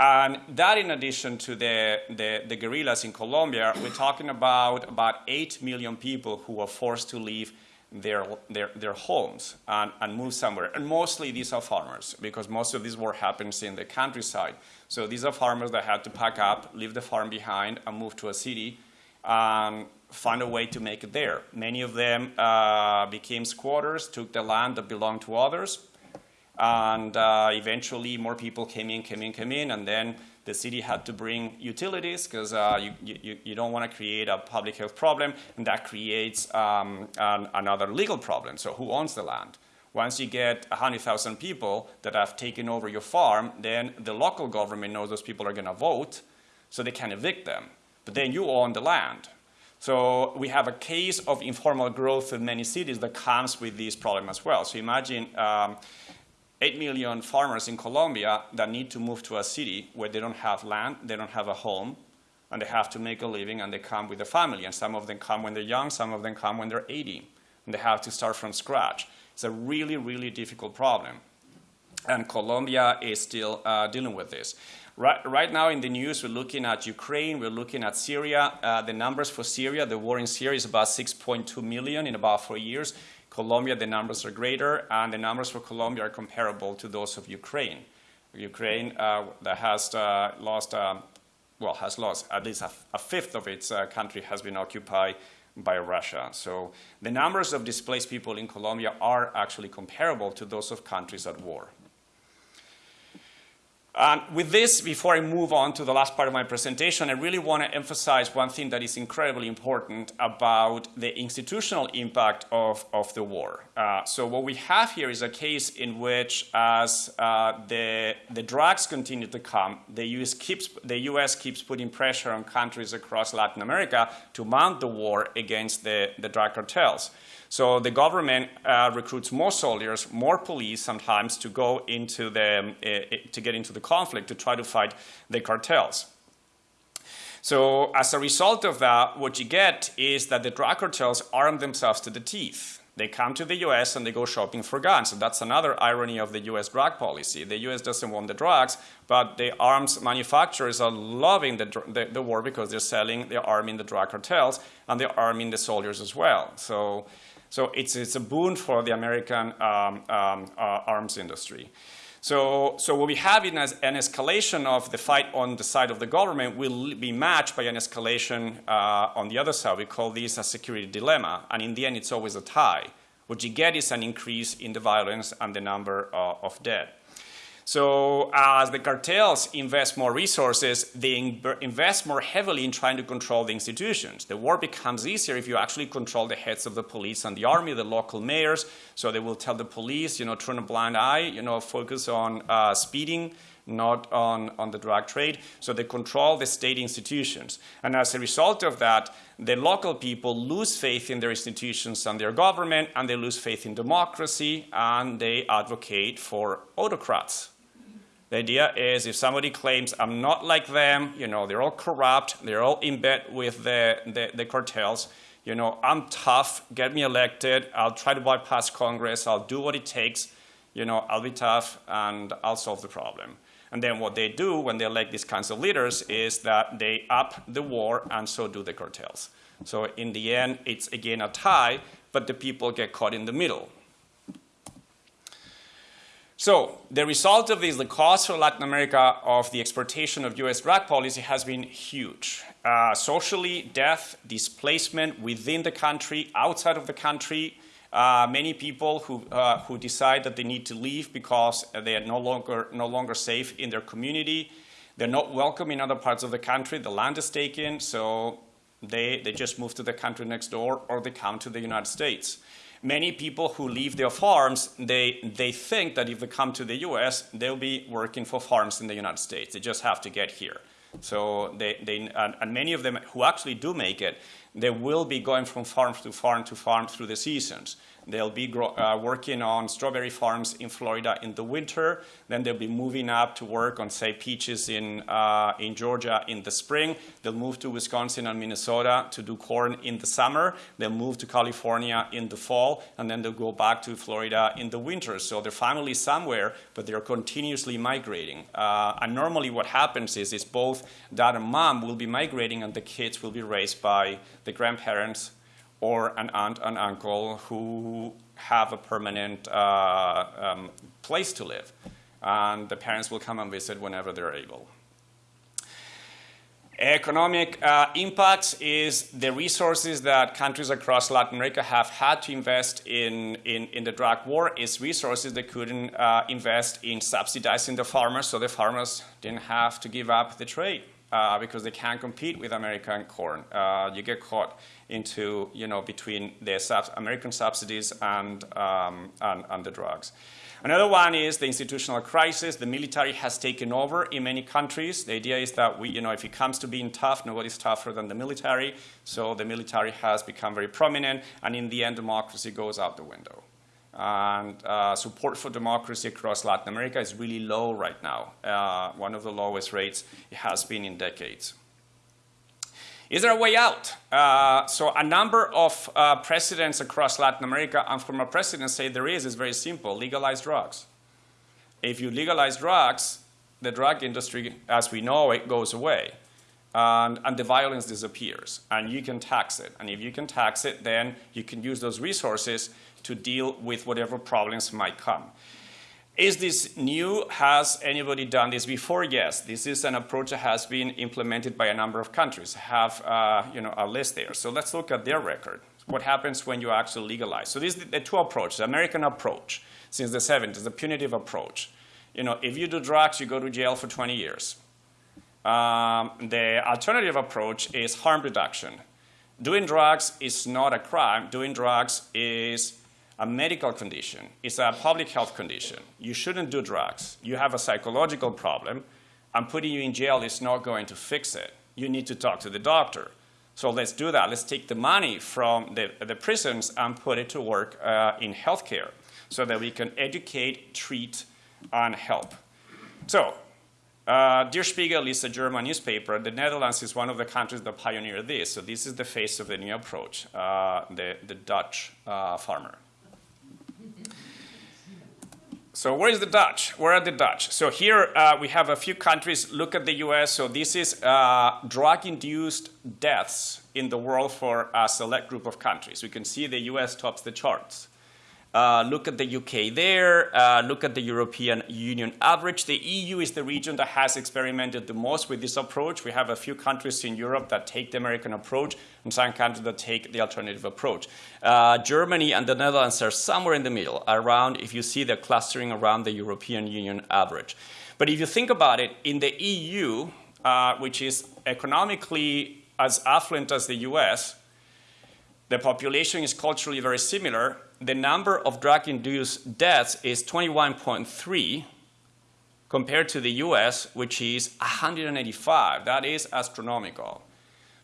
And that in addition to the, the, the, guerrillas in Colombia, we're talking about about 8 million people who were forced to leave their, their, their homes and, and move somewhere. And mostly these are farmers, because most of this war happens in the countryside. So these are farmers that had to pack up, leave the farm behind, and move to a city and find a way to make it there. Many of them uh, became squatters, took the land that belonged to others, and uh, eventually more people came in, came in, came in, and then the city had to bring utilities because uh, you, you, you, don't want to create a public health problem, and that creates um, an, another legal problem. So who owns the land? Once you get 100,000 people that have taken over your farm, then the local government knows those people are going to vote, so they can evict them. But then you own the land. So we have a case of informal growth in many cities that comes with this problem as well. So imagine um, 8 million farmers in Colombia that need to move to a city where they don't have land, they don't have a home, and they have to make a living, and they come with a family. And some of them come when they're young, some of them come when they're 80, and they have to start from scratch. It's a really, really difficult problem. And Colombia is still uh, dealing with this. Right, right, now in the news, we're looking at Ukraine, we're looking at Syria. Uh, the numbers for Syria, the war in Syria is about 6.2 million in about four years. Colombia, the numbers are greater, and the numbers for Colombia are comparable to those of Ukraine. Ukraine uh, that has uh, lost, uh, well, has lost at least a, a fifth of its uh, country has been occupied by Russia. So the numbers of displaced people in Colombia are actually comparable to those of countries at war. And with this, before I move on to the last part of my presentation, I really want to emphasize one thing that is incredibly important about the institutional impact of, of the war. Uh, so what we have here is a case in which as uh, the, the drugs continue to come, the US, keeps, the US keeps putting pressure on countries across Latin America to mount the war against the, the drug cartels. So the government uh, recruits more soldiers, more police sometimes to go into the, uh, to get into the conflict to try to fight the cartels. So as a result of that, what you get is that the drug cartels arm themselves to the teeth. They come to the US and they go shopping for guns. And that's another irony of the US drug policy. The US doesn't want the drugs, but the arms manufacturers are loving the, the, the war because they're selling, they're arming the drug cartels, and they're arming the soldiers as well. So so it's, it's a boon for the American um, um, uh, arms industry. So, so what we have in as an escalation of the fight on the side of the government will be matched by an escalation uh, on the other side. We call this a security dilemma, and in the end, it's always a tie. What you get is an increase in the violence and the number uh, of dead. So as the cartels invest more resources, they invest more heavily in trying to control the institutions. The war becomes easier if you actually control the heads of the police and the army, the local mayors. So they will tell the police, you know, turn a blind eye, you know, focus on uh, speeding, not on, on the drug trade. So they control the state institutions. And as a result of that, the local people lose faith in their institutions and their government, and they lose faith in democracy, and they advocate for autocrats. The idea is if somebody claims I'm not like them, you know, they're all corrupt, they're all in bed with the, the, the, cartels, you know, I'm tough, get me elected, I'll try to bypass Congress, I'll do what it takes, you know, I'll be tough and I'll solve the problem. And then what they do when they elect these kinds of leaders is that they up the war and so do the cartels. So in the end, it's again a tie, but the people get caught in the middle. So the result of this, the cost for Latin America of the exportation of U.S. drug policy has been huge. Uh, socially, death, displacement within the country, outside of the country, uh, many people who, uh, who decide that they need to leave because they are no longer, no longer safe in their community. They're not welcome in other parts of the country. The land is taken, so they, they just move to the country next door or they come to the United States many people who leave their farms, they, they think that if they come to the US, they'll be working for farms in the United States. They just have to get here. So they, they and, and, many of them who actually do make it, they will be going from farm to farm to farm through the seasons. They'll be uh, working on strawberry farms in Florida in the winter. Then they'll be moving up to work on, say, peaches in, uh, in Georgia in the spring. They'll move to Wisconsin and Minnesota to do corn in the summer. They'll move to California in the fall, and then they'll go back to Florida in the winter. So they're finally somewhere, but they're continuously migrating. Uh, and normally what happens is, is both dad and mom will be migrating, and the kids will be raised by the grandparents or an aunt and uncle who have a permanent uh, um, place to live. And the parents will come and visit whenever they're able. Economic uh, impacts is the resources that countries across Latin America have had to invest in, in, in the drug war is resources they couldn't uh, invest in subsidizing the farmers, so the farmers didn't have to give up the trade uh, because they can't compete with American corn. Uh, you get caught into, you know, between the sub American subsidies and, um, and, and the drugs. Another one is the institutional crisis. The military has taken over in many countries. The idea is that we, you know, if it comes to being tough, nobody's tougher than the military. So the military has become very prominent, and in the end, democracy goes out the window. And uh, support for democracy across Latin America is really low right now, uh, one of the lowest rates it has been in decades. Is there a way out? Uh, so a number of uh, presidents across Latin America and former presidents say there is. It's very simple. Legalize drugs. If you legalize drugs, the drug industry, as we know it, goes away. And, and the violence disappears. And you can tax it. And if you can tax it, then you can use those resources to deal with whatever problems might come. Is this new? Has anybody done this before? Yes. This is an approach that has been implemented by a number of countries. Have uh, you know, a list there. So let's look at their record. What happens when you actually legalize? So these are the two approaches. The American approach since the 70s, the punitive approach. You know, if you do drugs, you go to jail for 20 years. Um, the alternative approach is harm reduction. Doing drugs is not a crime. Doing drugs is a medical condition, it's a public health condition. You shouldn't do drugs. You have a psychological problem, and putting you in jail is not going to fix it. You need to talk to the doctor. So let's do that. Let's take the money from the, the prisons and put it to work uh, in healthcare so that we can educate, treat, and help. So, uh, Der Spiegel is a German newspaper. The Netherlands is one of the countries that pioneered this. So this is the face of the new approach, uh, the, the Dutch uh, farmer. So where is the Dutch? Where are the Dutch? So here uh, we have a few countries. Look at the US. So this is uh, drug-induced deaths in the world for a select group of countries. We can see the US tops the charts. Uh, look at the UK there. Uh, look at the European Union average. The EU is the region that has experimented the most with this approach. We have a few countries in Europe that take the American approach and some countries that take the alternative approach. Uh, Germany and the Netherlands are somewhere in the middle, around, if you see the clustering around the European Union average. But if you think about it, in the EU, uh, which is economically as affluent as the US, the population is culturally very similar, the number of drug-induced deaths is 21.3 compared to the US, which is 185. That is astronomical.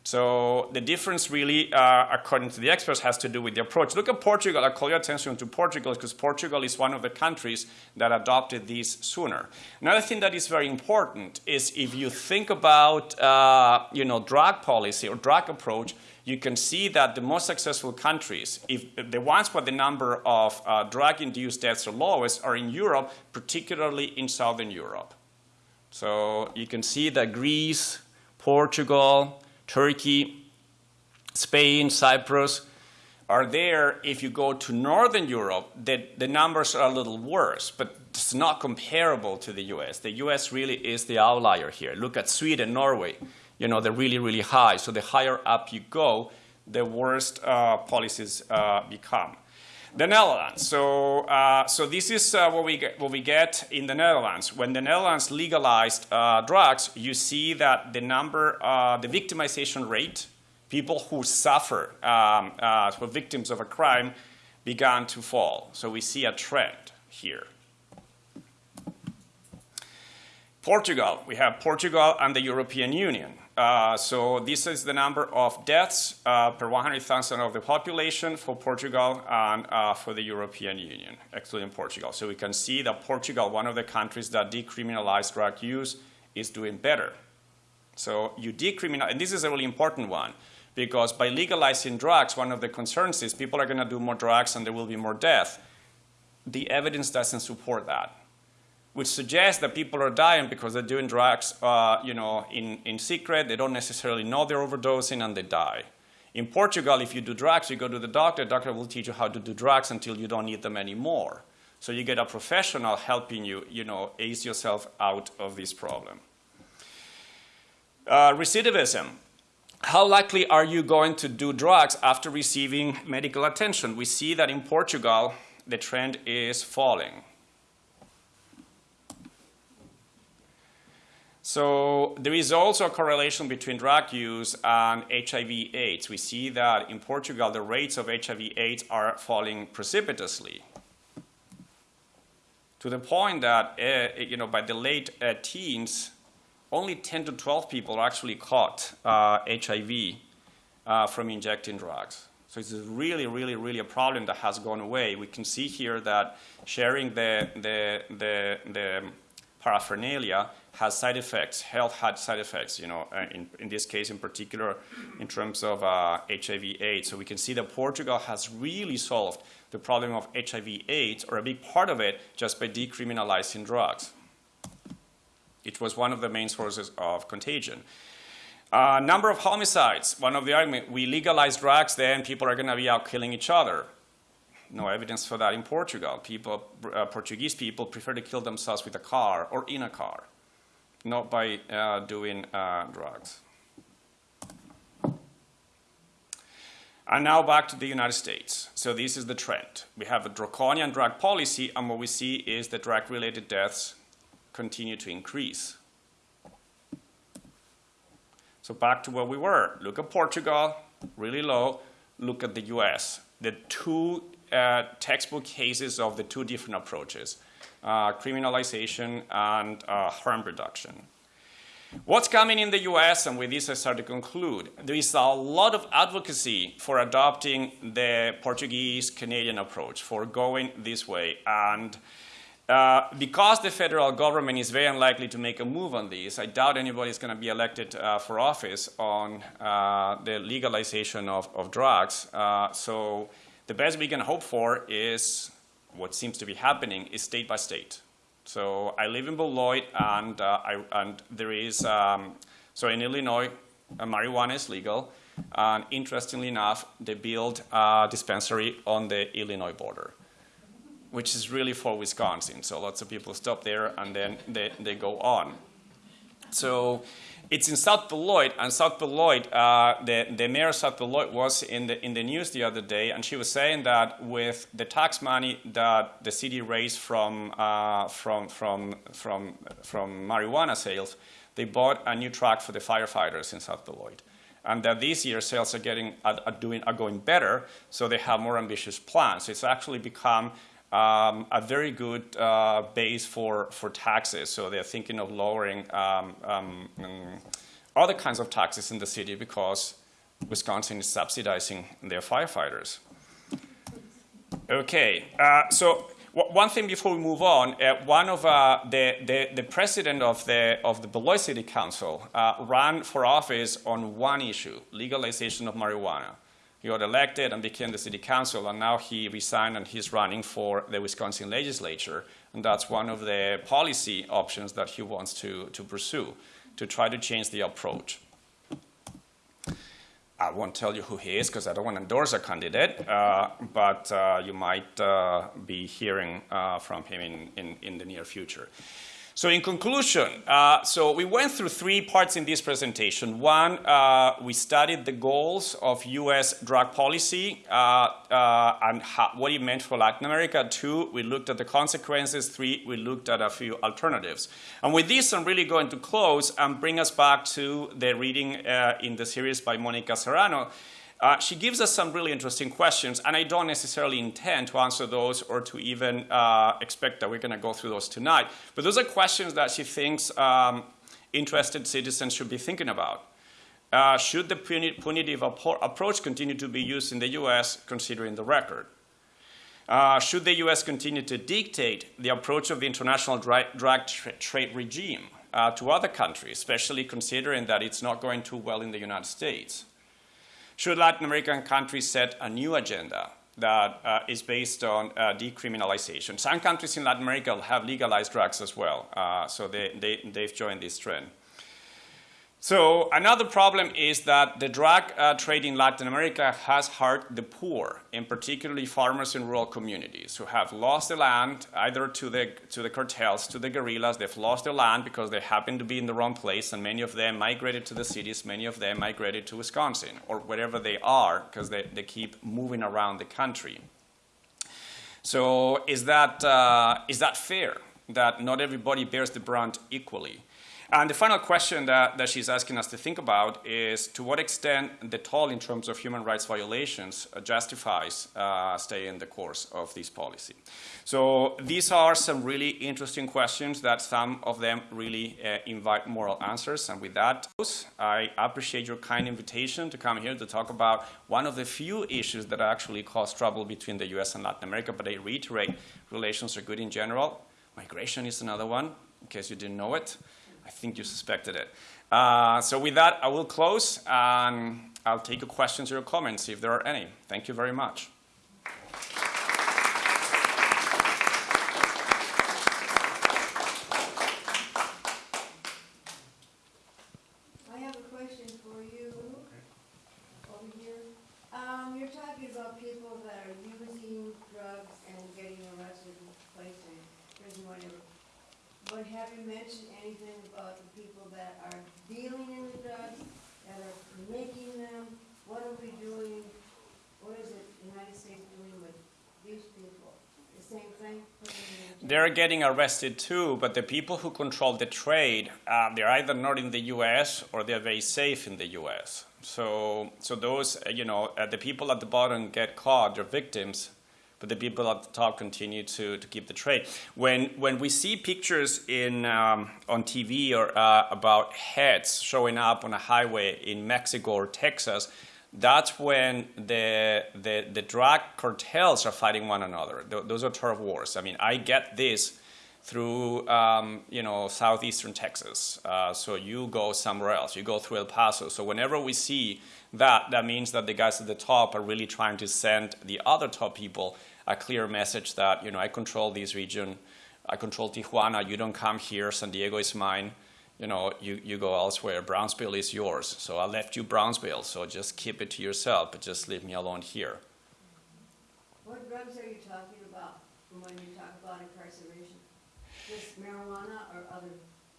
So the difference really, uh, according to the experts, has to do with the approach. Look at Portugal. I call your attention to Portugal because Portugal is one of the countries that adopted this sooner. Another thing that is very important is if you think about uh, you know, drug policy or drug approach, you can see that the most successful countries, if the ones where the number of uh, drug-induced deaths are lowest, are in Europe, particularly in Southern Europe. So you can see that Greece, Portugal, Turkey, Spain, Cyprus are there. If you go to Northern Europe, the, the numbers are a little worse, but it's not comparable to the US. The US really is the outlier here. Look at Sweden, Norway you know, they're really, really high. So the higher up you go, the worse uh, policies uh, become. The Netherlands. So, uh, so this is uh, what we get, what we get in the Netherlands. When the Netherlands legalized uh, drugs, you see that the number, uh, the victimization rate, people who suffer, um, who are victims of a crime, began to fall. So we see a trend here. Portugal, we have Portugal and the European Union. Uh, so this is the number of deaths uh, per 100,000 of the population for Portugal and uh, for the European Union, excluding Portugal. So we can see that Portugal, one of the countries that decriminalized drug use, is doing better. So you decriminalize, and this is a really important one, because by legalizing drugs, one of the concerns is people are going to do more drugs and there will be more death. The evidence doesn't support that which suggests that people are dying because they're doing drugs, uh, you know, in, in secret. They don't necessarily know they're overdosing and they die. In Portugal, if you do drugs, you go to the doctor. The doctor will teach you how to do drugs until you don't need them anymore. So you get a professional helping you, you know, ease yourself out of this problem. Uh, recidivism. How likely are you going to do drugs after receiving medical attention? We see that in Portugal, the trend is falling. So there is also a correlation between drug use and HIV AIDS. We see that in Portugal, the rates of HIV AIDS are falling precipitously to the point that, uh, you know, by the late uh, teens, only 10 to 12 people are actually caught uh, HIV uh, from injecting drugs. So it's really, really, really a problem that has gone away. We can see here that sharing the, the, the, the paraphernalia has side effects, health had side effects, you know, uh, in, in this case in particular in terms of uh, HIV AIDS. So we can see that Portugal has really solved the problem of HIV AIDS, or a big part of it, just by decriminalizing drugs. It was one of the main sources of contagion. Uh, number of homicides, one of the arguments, we legalize drugs, then people are going to be out killing each other. No evidence for that in Portugal. People, uh, Portuguese people prefer to kill themselves with a car or in a car not by uh, doing uh, drugs. And now back to the United States. So this is the trend. We have a draconian drug policy, and what we see is that drug-related deaths continue to increase. So back to where we were. Look at Portugal, really low. Look at the US. The two uh, textbook cases of the two different approaches criminalization, and uh, harm reduction. What's coming in the US, and with this I start to conclude, there is a lot of advocacy for adopting the Portuguese Canadian approach, for going this way. And uh, because the federal government is very unlikely to make a move on this, I doubt anybody is going to be elected uh, for office on uh, the legalization of, of drugs. Uh, so the best we can hope for is what seems to be happening is state by state. So I live in Beloit, and, uh, I, and there is, um, so in Illinois, uh, marijuana is legal. And interestingly enough, they built a dispensary on the Illinois border, which is really for Wisconsin. So lots of people stop there and then they, they go on. So it's in South Beloit, and South Beloit, uh, the, the mayor of South Beloit was in the, in the news the other day, and she was saying that with the tax money that the city raised from, uh, from, from, from, from marijuana sales, they bought a new truck for the firefighters in South Beloit. And that this year sales are, getting, are, are, doing, are going better, so they have more ambitious plans. It's actually become um, a very good uh, base for, for taxes. So they're thinking of lowering um, um, mm, other kinds of taxes in the city because Wisconsin is subsidizing their firefighters. Okay, uh, so one thing before we move on, uh, one of uh, the, the, the, president of the, of the Beloit City Council uh, ran for office on one issue, legalization of marijuana. He got elected and became the city council, and now he resigned and he's running for the Wisconsin legislature. And that's one of the policy options that he wants to, to pursue, to try to change the approach. I won't tell you who he is because I don't want to endorse a candidate, uh, but uh, you might uh, be hearing uh, from him in, in, in the near future. So in conclusion, uh, so we went through three parts in this presentation. One, uh, we studied the goals of U.S. drug policy uh, uh, and how, what it meant for Latin America. Two, we looked at the consequences. Three, we looked at a few alternatives. And with this, I'm really going to close and bring us back to the reading uh, in the series by Monica Serrano. Uh, she gives us some really interesting questions, and I don't necessarily intend to answer those or to even uh, expect that we're going to go through those tonight. But those are questions that she thinks um, interested citizens should be thinking about. Uh, should the puni- punitive approach continue to be used in the U.S., considering the record? Uh, should the U.S. continue to dictate the approach of the international dra- drug tra- trade regime uh, to other countries, especially considering that it's not going too well in the United States? Should Latin American countries set a new agenda that uh, is based on uh, decriminalization? Some countries in Latin America have legalized drugs as well, uh, so they, they, they've joined this trend. So another problem is that the drug uh, trade in Latin America has hurt the poor, and particularly farmers in rural communities who have lost the land either to the, to the cartels, to the guerrillas. They've lost their land because they happen to be in the wrong place, and many of them migrated to the cities. Many of them migrated to Wisconsin or wherever they are because they, they keep moving around the country. So is that, uh, is that fair that not everybody bears the brunt equally? And the final question that, that she's asking us to think about is to what extent the toll in terms of human rights violations uh, justifies uh, staying the course of this policy. So these are some really interesting questions that some of them really uh, invite moral answers. And with that, I appreciate your kind invitation to come here to talk about one of the few issues that actually cause trouble between the US and Latin America. But I reiterate, relations are good in general. Migration is another one, in case you didn't know it. I think you suspected it. Uh, so with that, I will close, and I'll take your questions or your comments if there are any. Thank you very much. I have a question for you over here. Um, you're talking about people that are using drugs and getting arrested and placed in prison, whatever. But have you mentioned anything about the people that are dealing in the drugs, that are making them? What are we doing, what is it the United States doing with these people? The same thing? Putting them in jail? They're getting arrested too, but the people who control the trade, uh, they're either not in the U.S. or they're very safe in the U.S. So, so those, uh, you know, uh, the people at the bottom get caught, they're victims, but the people at the top continue to, to keep the trade. When, when we see pictures in, um, on TV or uh, about heads showing up on a highway in Mexico or Texas, that's when the, the, the drug cartels are fighting one another. Th- those are turf wars. I mean, I get this through, um, you know, southeastern Texas. Uh, so you go somewhere else. You go through El Paso. So whenever we see that, that means that the guys at the top are really trying to send the other top people a clear message that, you know, I control this region. I control Tijuana. You don't come here. San Diego is mine you know, you, you go elsewhere. Brownsville is yours. So I left you Brownsville. So just keep it to yourself, but just leave me alone here. What drugs are you talking about when you talk about incarceration? Just marijuana or other?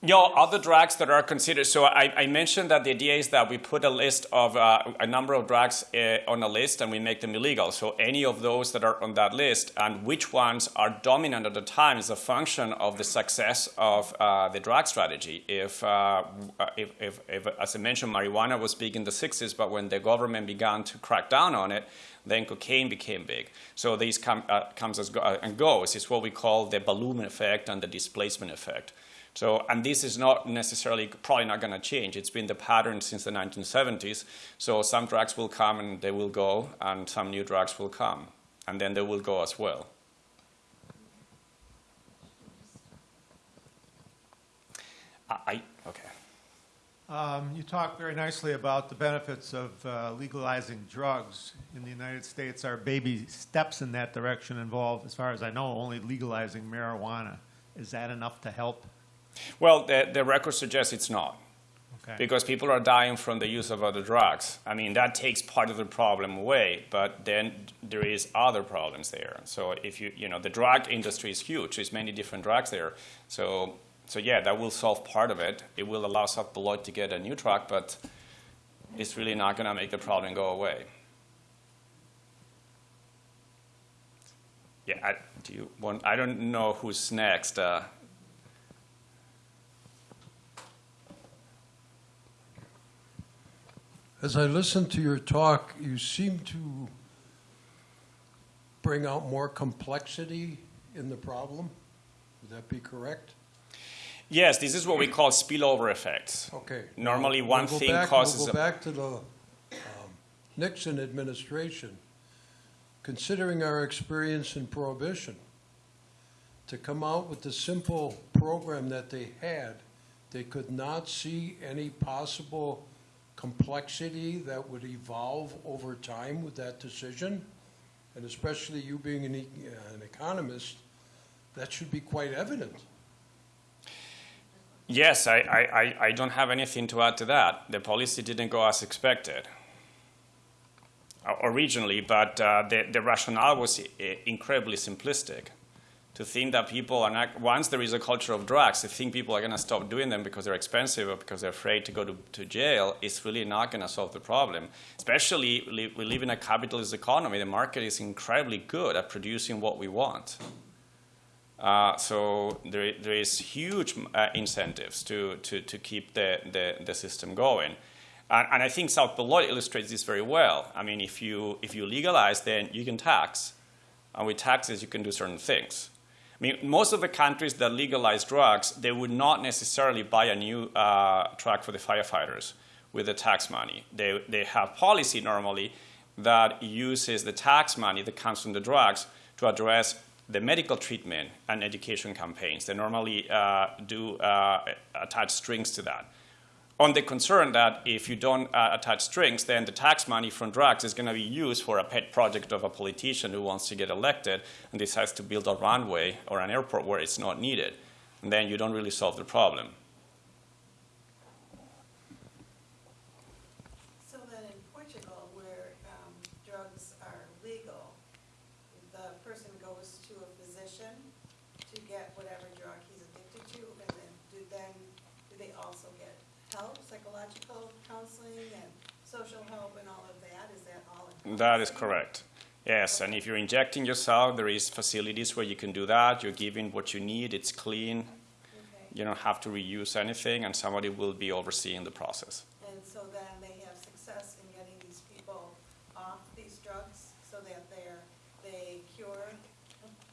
You know, other drugs that are considered. So I, I mentioned that the idea is that we put a list of uh, a number of drugs uh, on a list and we make them illegal. So any of those that are on that list and which ones are dominant at the time is a function of the success of uh, the drug strategy. If, uh, if, if, if, as I mentioned, marijuana was big in the 60s, but when the government began to crack down on it, then cocaine became big. So these come, uh, comes as go, uh, and goes. It's what we call the balloon effect and the displacement effect. So, and this is not necessarily, probably not going to change. It's been the pattern since the 1970s. So some drugs will come and they will go, and some new drugs will come, and then they will go as well. I, okay. Um, You talk very nicely about the benefits of uh, legalizing drugs in the United States. our baby steps in that direction involve, As far as I know, only legalizing marijuana. Is that enough to help? Well, the, the record suggests it's not. Okay. because people are dying from the use of other drugs. I mean, that takes part of the problem away, but then there is other problems there. So if you, you know, the drug industry is huge. There's many different drugs there. So, so yeah, that will solve part of it. It will allow South Beloit to get a new drug, but it's really not going to make the problem go away. Yeah, I, do you want, I don't know who's next. Uh, As I listened to your talk, you seem to bring out more complexity in the problem. Would that be correct? Yes, this is what we call spillover effects. Okay. Normally, Now, one we'll thing back- causes We'll a- go back to the um, Nixon administration. Considering our experience in prohibition, to come out with the simple program that they had, they could not see any possible complexity that would evolve over time with that decision? And especially you being an e- an economist, that should be quite evident. Yes, I, I, I- don't have anything to add to that. The policy didn't go as expected uh, originally, but uh, the, the rationale was incredibly simplistic. To think that people are not, once there is a culture of drugs, to think people are going to stop doing them because they're expensive or because they're afraid to go to, to jail is really not going to solve the problem. Especially, we live in a capitalist economy. The market is incredibly good at producing what we want. Uh, so there, there is huge uh, incentives to, to, to keep the, the, the system going. And, and I think South Beloit illustrates this very well. I mean, if you, if you legalize, then you can tax. And with taxes, you can do certain things. I mean, most of the countries that legalize drugs, they would not necessarily buy a new uh, truck for the firefighters with the tax money. They, they have policy normally that uses the tax money that comes from the drugs to address the medical treatment and education campaigns. They normally uh, do uh, attach strings to that. On the concern that if you don't uh, attach strings, then the tax money from drugs is going to be used for a pet project of a politician who wants to get elected and decides to build a runway or an airport where it's not needed. And then you don't really solve the problem. So then in Portugal, where um, drugs are legal, the person goes to a physician to get whatever drug he's addicted to, and then do then, do they also get help, psychological counseling and social help and all of that? Is that is correct. Yes, and if you're injecting yourself, there is facilities where you can do that. You're giving what you need. It's clean. Okay. You don't have to reuse anything, and somebody will be overseeing the process. And so then they have success in getting these people off these drugs so that they're, they cure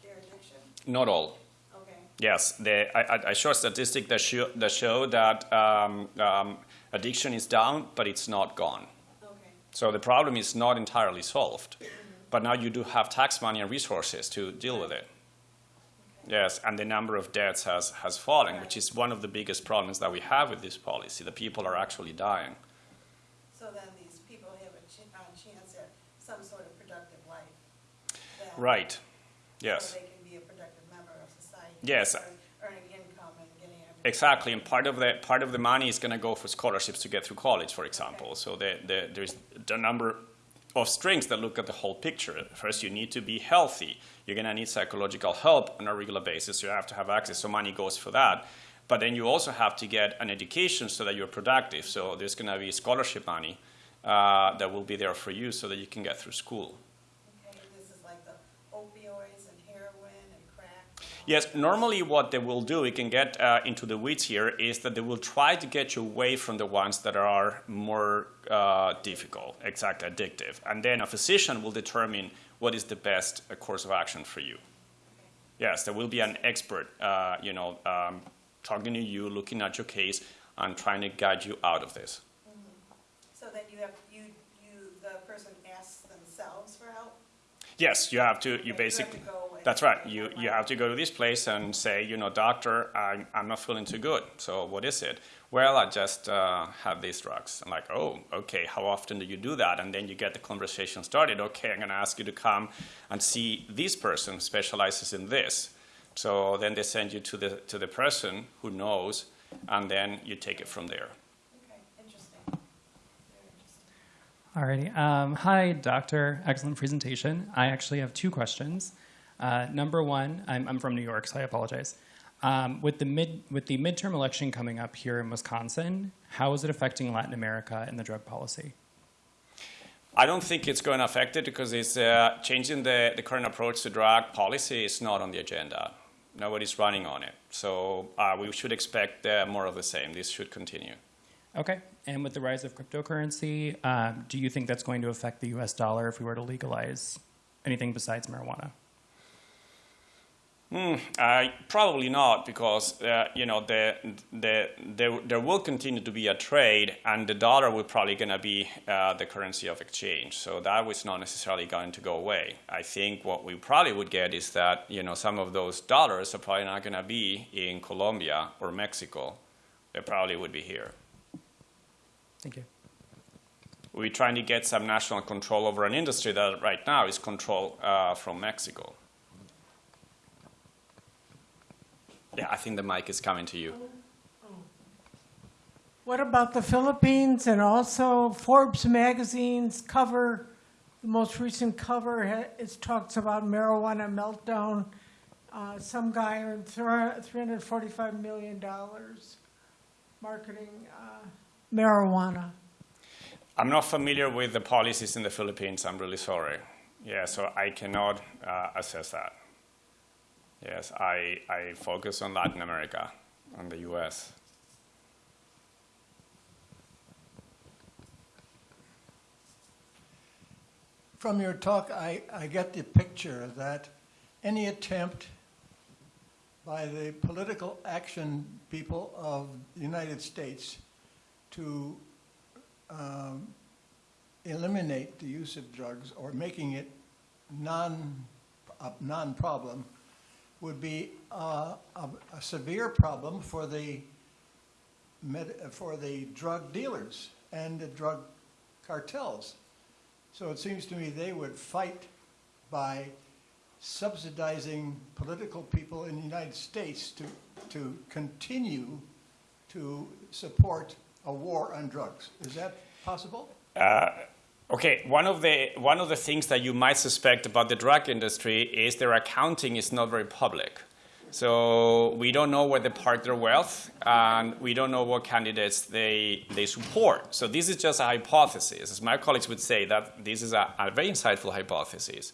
their addiction? Not all. Okay. Yes, the, I, I- I show a statistic that show that, show that um, um, addiction is down, but it's not gone. So the problem is not entirely solved, but now you do have tax money and resources to deal with it. Yes, and the number of deaths has, has fallen, which is one of the biggest problems that we have with this policy. The people are actually dying. So then these people have a ch- a chance at some sort of productive life. Right. Yes. So they Exactly, and part of the part of the money is going to go for scholarships to get through college, for example. So the, the, there's a number of strings that look at the whole picture. First, you need to be healthy. You're going to need psychological help on a regular basis. You have to have access, so money goes for that. But then you also have to get an education so that you're productive. So there's going to be scholarship money uh, that will be there for you so that you can get through school. Okay, this is like the opioids and heroin and crack. and all Yes, normally what they will do, we can get uh, into the weeds here, is that they will try to get you away from the ones that are more uh, difficult, exactly, addictive. And then a physician will determine what is the best uh, course of action for you. Yes, there will be an expert, uh, you know, um, talking to you, looking at your case, and trying to guide you out of this. So then you have, you, you, the person asks themselves for help? Yes, you have to. You basically. to go and- That's right. You you have to go to this place and say, you know, doctor, I'm I'm not feeling too good. So what is it? Well, I just uh, have these drugs. I'm like, oh, okay. How often do you do that? And then you get the conversation started. Okay, I'm going to ask you to come and see this person who specializes in this. So then they send you to the to the person who knows, and then you take it from there. Okay, interesting. Very interesting. Alrighty. Um, hi, doctor. Excellent presentation. I actually have two questions. Uh, number one, I'm, I'm from New York, so I apologize. Um, with the mid with the midterm election coming up here in Wisconsin, how is it affecting Latin America and the drug policy? I don't think it's going to affect it because it's uh, changing the, the current approach to drug policy is not on the agenda. Nobody's running on it. So uh, we should expect uh, more of the same. This should continue. Okay. And with the rise of cryptocurrency, um, do you think that's going to affect the U.S. dollar if we were to legalize anything besides marijuana? Uh, probably not, because uh, you know the, the, there, there will continue to be a trade, and the dollar will probably going to be uh, the currency of exchange. So that was not necessarily going to go away. I think what we probably would get is that you know some of those dollars are probably not going to be in Colombia or Mexico. They probably would be here. Thank you. We're trying to get some national control over an industry that right now is controlled uh, from Mexico. Yeah, I think the mic is coming to you. What about the Philippines and also Forbes magazine's cover, the most recent cover, ha- it talks about marijuana meltdown. Uh, some guy earned three hundred forty-five million dollars marketing, uh, marijuana. I'm not familiar with the policies in the Philippines. I'm really sorry. Yeah, so I cannot uh, assess that. Yes, I, I focus on Latin America, on the U.S. From your talk, I, I get the picture that any attempt by the political action people of the United States to um, eliminate the use of drugs or making it non, a non-problem would be uh, a, a severe problem for the med, for the drug dealers and the drug cartels. So it seems to me they would fight by subsidizing political people in the United States to, to continue to support a war on drugs. Is that possible? Uh, okay, one of the one of the things that you might suspect about the drug industry is their accounting is not very public. So we don't know where they park their wealth, and we don't know what candidates they they support. So this is just a hypothesis. As my colleagues would say, that this is a, a very insightful hypothesis.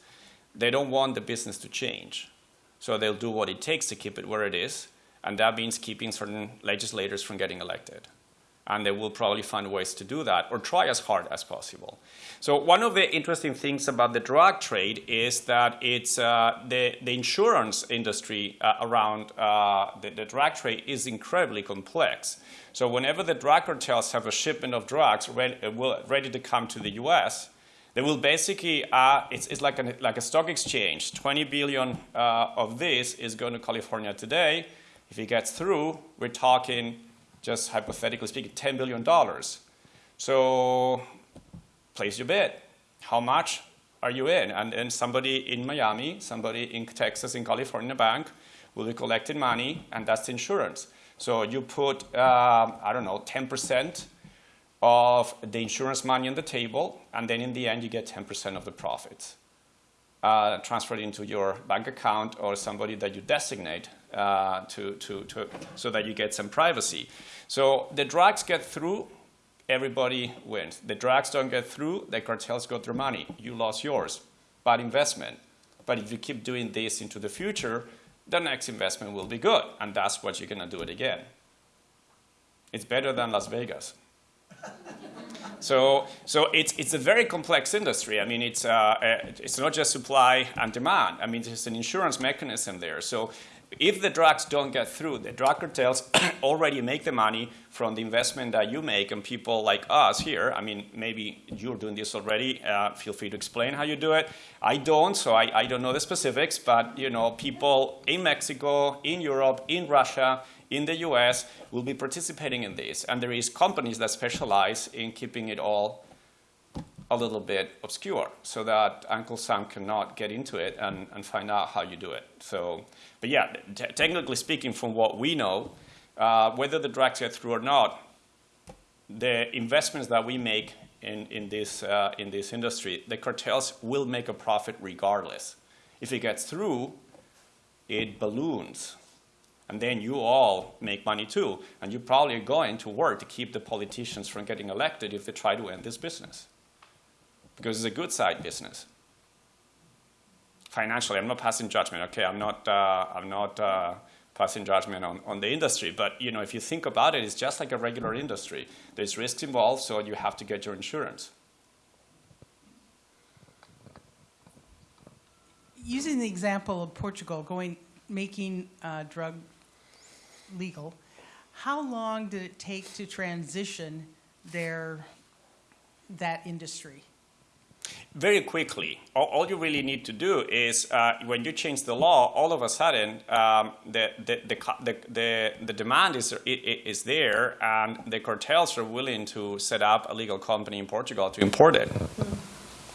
They don't want the business to change, so they'll do what it takes to keep it where it is, and that means keeping certain legislators from getting elected and they will probably find ways to do that or try as hard as possible. So one of the interesting things about the drug trade is that it's uh, the, the insurance industry uh, around uh, the, the drug trade is incredibly complex. So whenever the drug cartels have a shipment of drugs ready, ready to come to the U.S., they will basically, uh, it's, it's like, a, like a stock exchange. 20 billion uh, of this is going to California today. If it gets through, we're talking just hypothetically speaking, $10 billion. So place your bet. How much are you in? And then somebody in Miami, somebody in Texas, in California bank will be collecting money, and that's insurance. So you put, um, I don't know, 10% of the insurance money on the table, and then in the end, you get 10% of the profits. Uh, transferred into your bank account or somebody that you designate uh, to, to, to, so that you get some privacy. So the drugs get through, everybody wins. The drugs don't get through, the cartels got their money. You lost yours. Bad investment. But if you keep doing this into the future, the next investment will be good, and that's what you're going to do it again. It's better than Las Vegas. So, so it's, it's a very complex industry. I mean, it's, uh, it's not just supply and demand. I mean, there's an insurance mechanism there. So if the drugs don't get through, the drug cartels already make the money from the investment that you make and people like us here. I mean, maybe you're doing this already. Uh, feel free to explain how you do it. I don't, so I, I don't know the specifics, but you know, people in Mexico, in Europe, in Russia, in the US will be participating in this. And there is companies that specialize in keeping it all a little bit obscure so that Uncle Sam cannot get into it and, and find out how you do it. So, but yeah, technically speaking, from what we know, uh, whether the drugs get through or not, the investments that we make in, in, this, uh, in this industry, the cartels will make a profit regardless. If it gets through, it balloons and then you all make money too. And you're probably going to work to keep the politicians from getting elected if they try to end this business. Because it's a good side business. Financially, I'm not passing judgment, okay? I'm not, uh, I'm not uh, passing judgment on, on the industry. But you know, if you think about it, it's just like a regular industry. There's risks involved, so you have to get your insurance. Using the example of Portugal going, making uh, drug legal, how long did it take to transition their, that industry? Very quickly, all, you really need to do is uh, when you change the law, all of a sudden um, the, the, the, the, the, demand is, is there, and the cartels are willing to set up a legal company in Portugal to import it.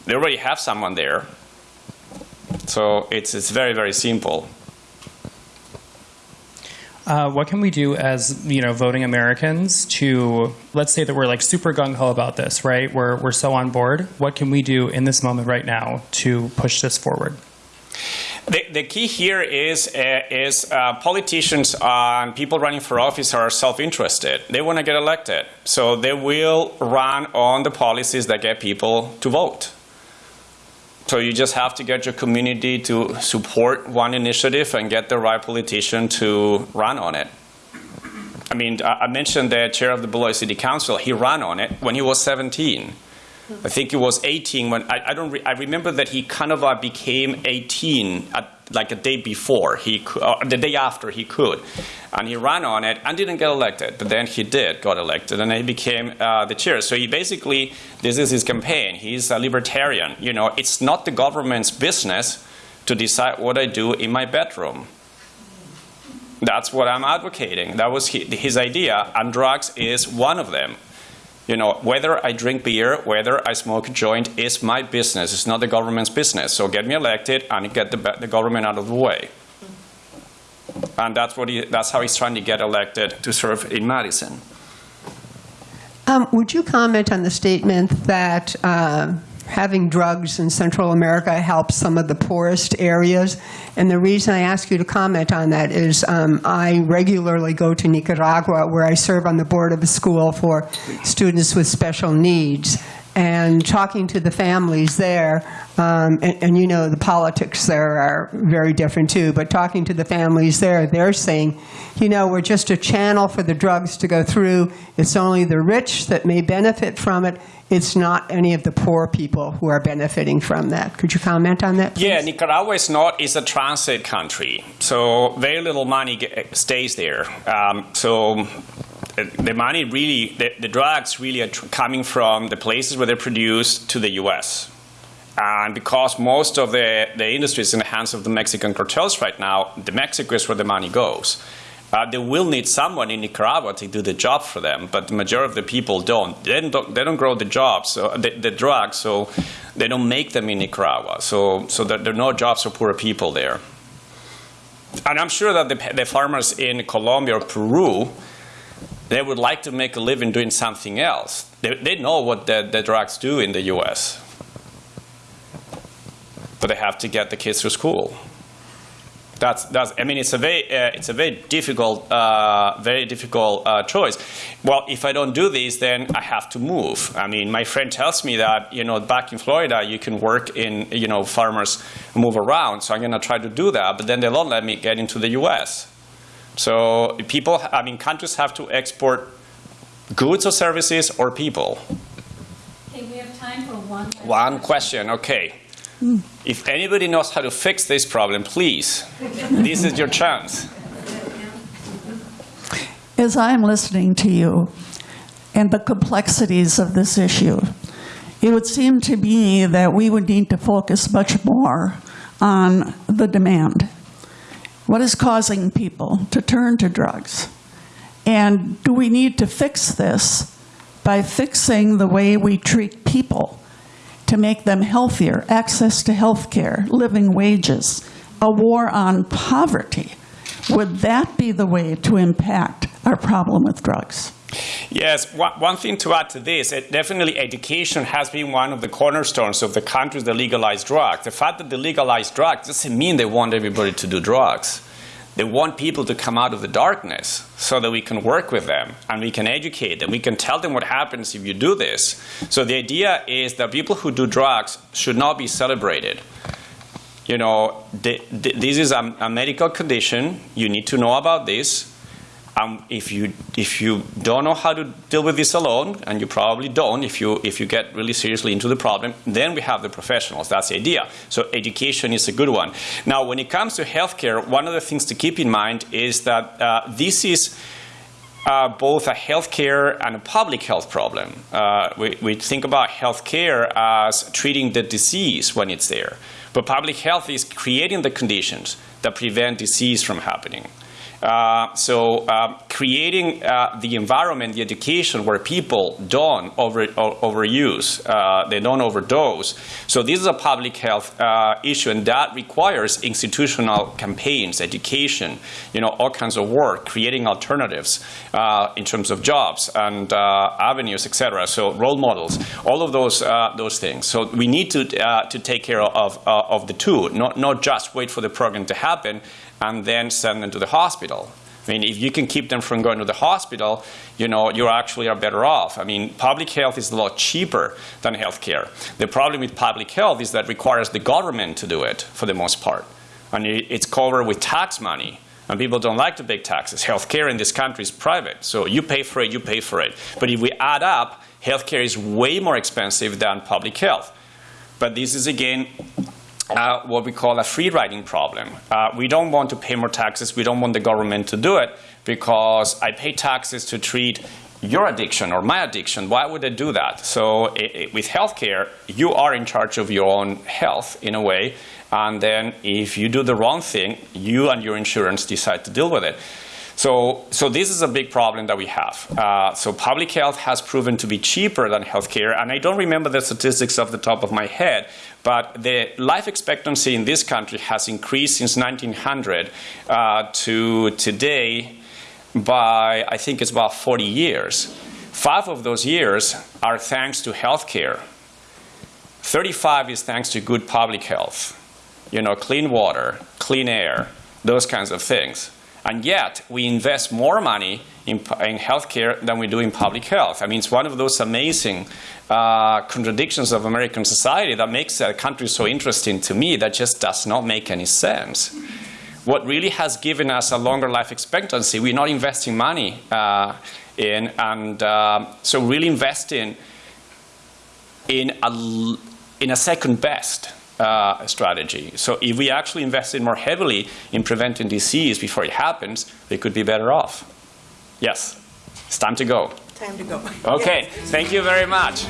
They already have someone there. So it's, it's very, very simple. Uh, what can we do as you know voting Americans to let's say that we're like super gung ho about this, right? We're we're so on board. What can we do in this moment right now to push this forward? The, the key here is uh, is uh, politicians and people running for office are self-interested. They want to get elected, so they will run on the policies that get people to vote. So you just have to get your community to support one initiative and get the right politician to run on it. I mean, I mentioned the chair of the Beloit City Council. He ran on it when he was 17. I think he was 18 when I, I don't. Re, I remember that he kind of uh, became 18 at, like a day before he cou- uh, the day after he could, and he ran on it and didn't get elected. But then he did got elected, and he became uh, the chair. So he basically this is his campaign. He's a libertarian. You know, it's not the government's business to decide what I do in my bedroom. That's what I'm advocating. That was his idea, and drugs is one of them. You know, whether I drink beer, whether I smoke a joint is my business. It's not the government's business. So get me elected and get the, the government out of the way. And that's, what he, that's how he's trying to get elected to serve in Madison. Um, Would you comment on the statement that um, having drugs in Central America helps some of the poorest areas? And the reason I ask you to comment on that is um, I regularly go to Nicaragua, where I serve on the board of a school for students with special needs. And talking to the families there, um, and, and you know the politics there are very different too, but talking to the families there, they're saying, you know, we're just a channel for the drugs to go through. It's only the rich that may benefit from it. It's not any of the poor people who are benefiting from that. Could you comment on that? Please? Yeah. Nicaragua is not is a transit country, so very little money stays there. Um, so the money really, the, the drugs really are coming from the places where they're produced to the U.S. And because most of the, the industry is in the hands of the Mexican cartels right now, the Mexico is where the money goes. Uh, they will need someone in Nicaragua to do the job for them, but the majority of the people don't. They don't, they don't grow the jobs, so the, the drugs, so they don't make them in Nicaragua. So, so there, there are no jobs for poor people there. And I'm sure that the, the farmers in Colombia or Peru, they would like to make a living doing something else. They, they know what the, the drugs do in the U.S., but they have to get the kids to school. That's, that's, I mean, it's a very, uh, it's a very difficult, uh, very difficult uh, choice. Well, if I don't do this, then I have to move. I mean, my friend tells me that, you know, back in Florida, you can work in, you know, farmers move around. So I'm going to try to do that, but then they don't let me get into the U.S. So people, I mean, countries have to export goods or services or people. Okay, we have time for one. last One question, okay. If anybody knows how to fix this problem, please, this is your chance. As I'm listening to you and the complexities of this issue, it would seem to me that we would need to focus much more on the demand. What is causing people to turn to drugs? And do we need to fix this by fixing the way we treat people to make them healthier, access to health care, living wages, a war on poverty? Would that be the way to impact our problem with drugs? Yes, one, thing to add to this, it, definitely education has been one of the cornerstones of the countries that legalize drugs. The fact that they legalize drugs doesn't mean they want everybody to do drugs. They want people to come out of the darkness so that we can work with them and we can educate them. We can tell them what happens if you do this. So the idea is that people who do drugs should not be celebrated. you know, th- th- this is a medical condition. You need to know about this. Um, if you if you don't know how to deal with this alone, and you probably don't, if you if you get really seriously into the problem, then we have the professionals. That's the idea. So education is a good one. Now, when it comes to healthcare, one of the things to keep in mind is that uh, this is uh, both a healthcare and a public health problem. Uh, we, we think about healthcare as treating the disease when it's there, but public health is creating the conditions that prevent disease from happening. Uh, so um, creating uh, the environment, the education where people don't over, overuse, uh, they don't overdose. So this is a public health uh, issue, and that requires institutional campaigns, education, you know, all kinds of work, creating alternatives uh, in terms of jobs and uh, avenues, etc. So role models, all of those those things. So we need to to take care of of the two, not not just wait for the program to happen and then send them to the hospital. I mean, if you can keep them from going to the hospital, you know, you actually are better off. I mean, public health is a lot cheaper than healthcare. The problem with public health is that requires the government to do it for the most part. And it's covered with tax money. And people don't like to pay taxes. Healthcare in this country is private. So you pay for it, you pay for it. But if we add up, healthcare is way more expensive than public health. But this is, again, uh, what we call a free riding problem. Uh, we don't want to pay more taxes. We don't want the government to do it because I pay taxes to treat your addiction or my addiction. Why would I do that? So it, it, with healthcare, you are in charge of your own health in a way. And then if you do the wrong thing, you and your insurance decide to deal with it. So, so this is a big problem that we have. Uh, so public health has proven to be cheaper than healthcare, and I don't remember the statistics off the top of my head, but the life expectancy in this country has increased since 1900 uh, to today by I think it's about 40 years. Five of those years are thanks to healthcare. 35 is thanks to good public health, you know, clean water, clean air, those kinds of things. And yet, we invest more money in, in healthcare than we do in public health. I mean, it's one of those amazing uh, contradictions of American society that makes a country so interesting to me that just does not make any sense. What really has given us a longer life expectancy, we're not investing money uh, in, and uh, so really investing in a, in a second best uh, strategy. So if we actually invested more heavily in preventing disease before it happens, we could be better off. Yes, it's time to go. Time to go. Okay, thank you very much.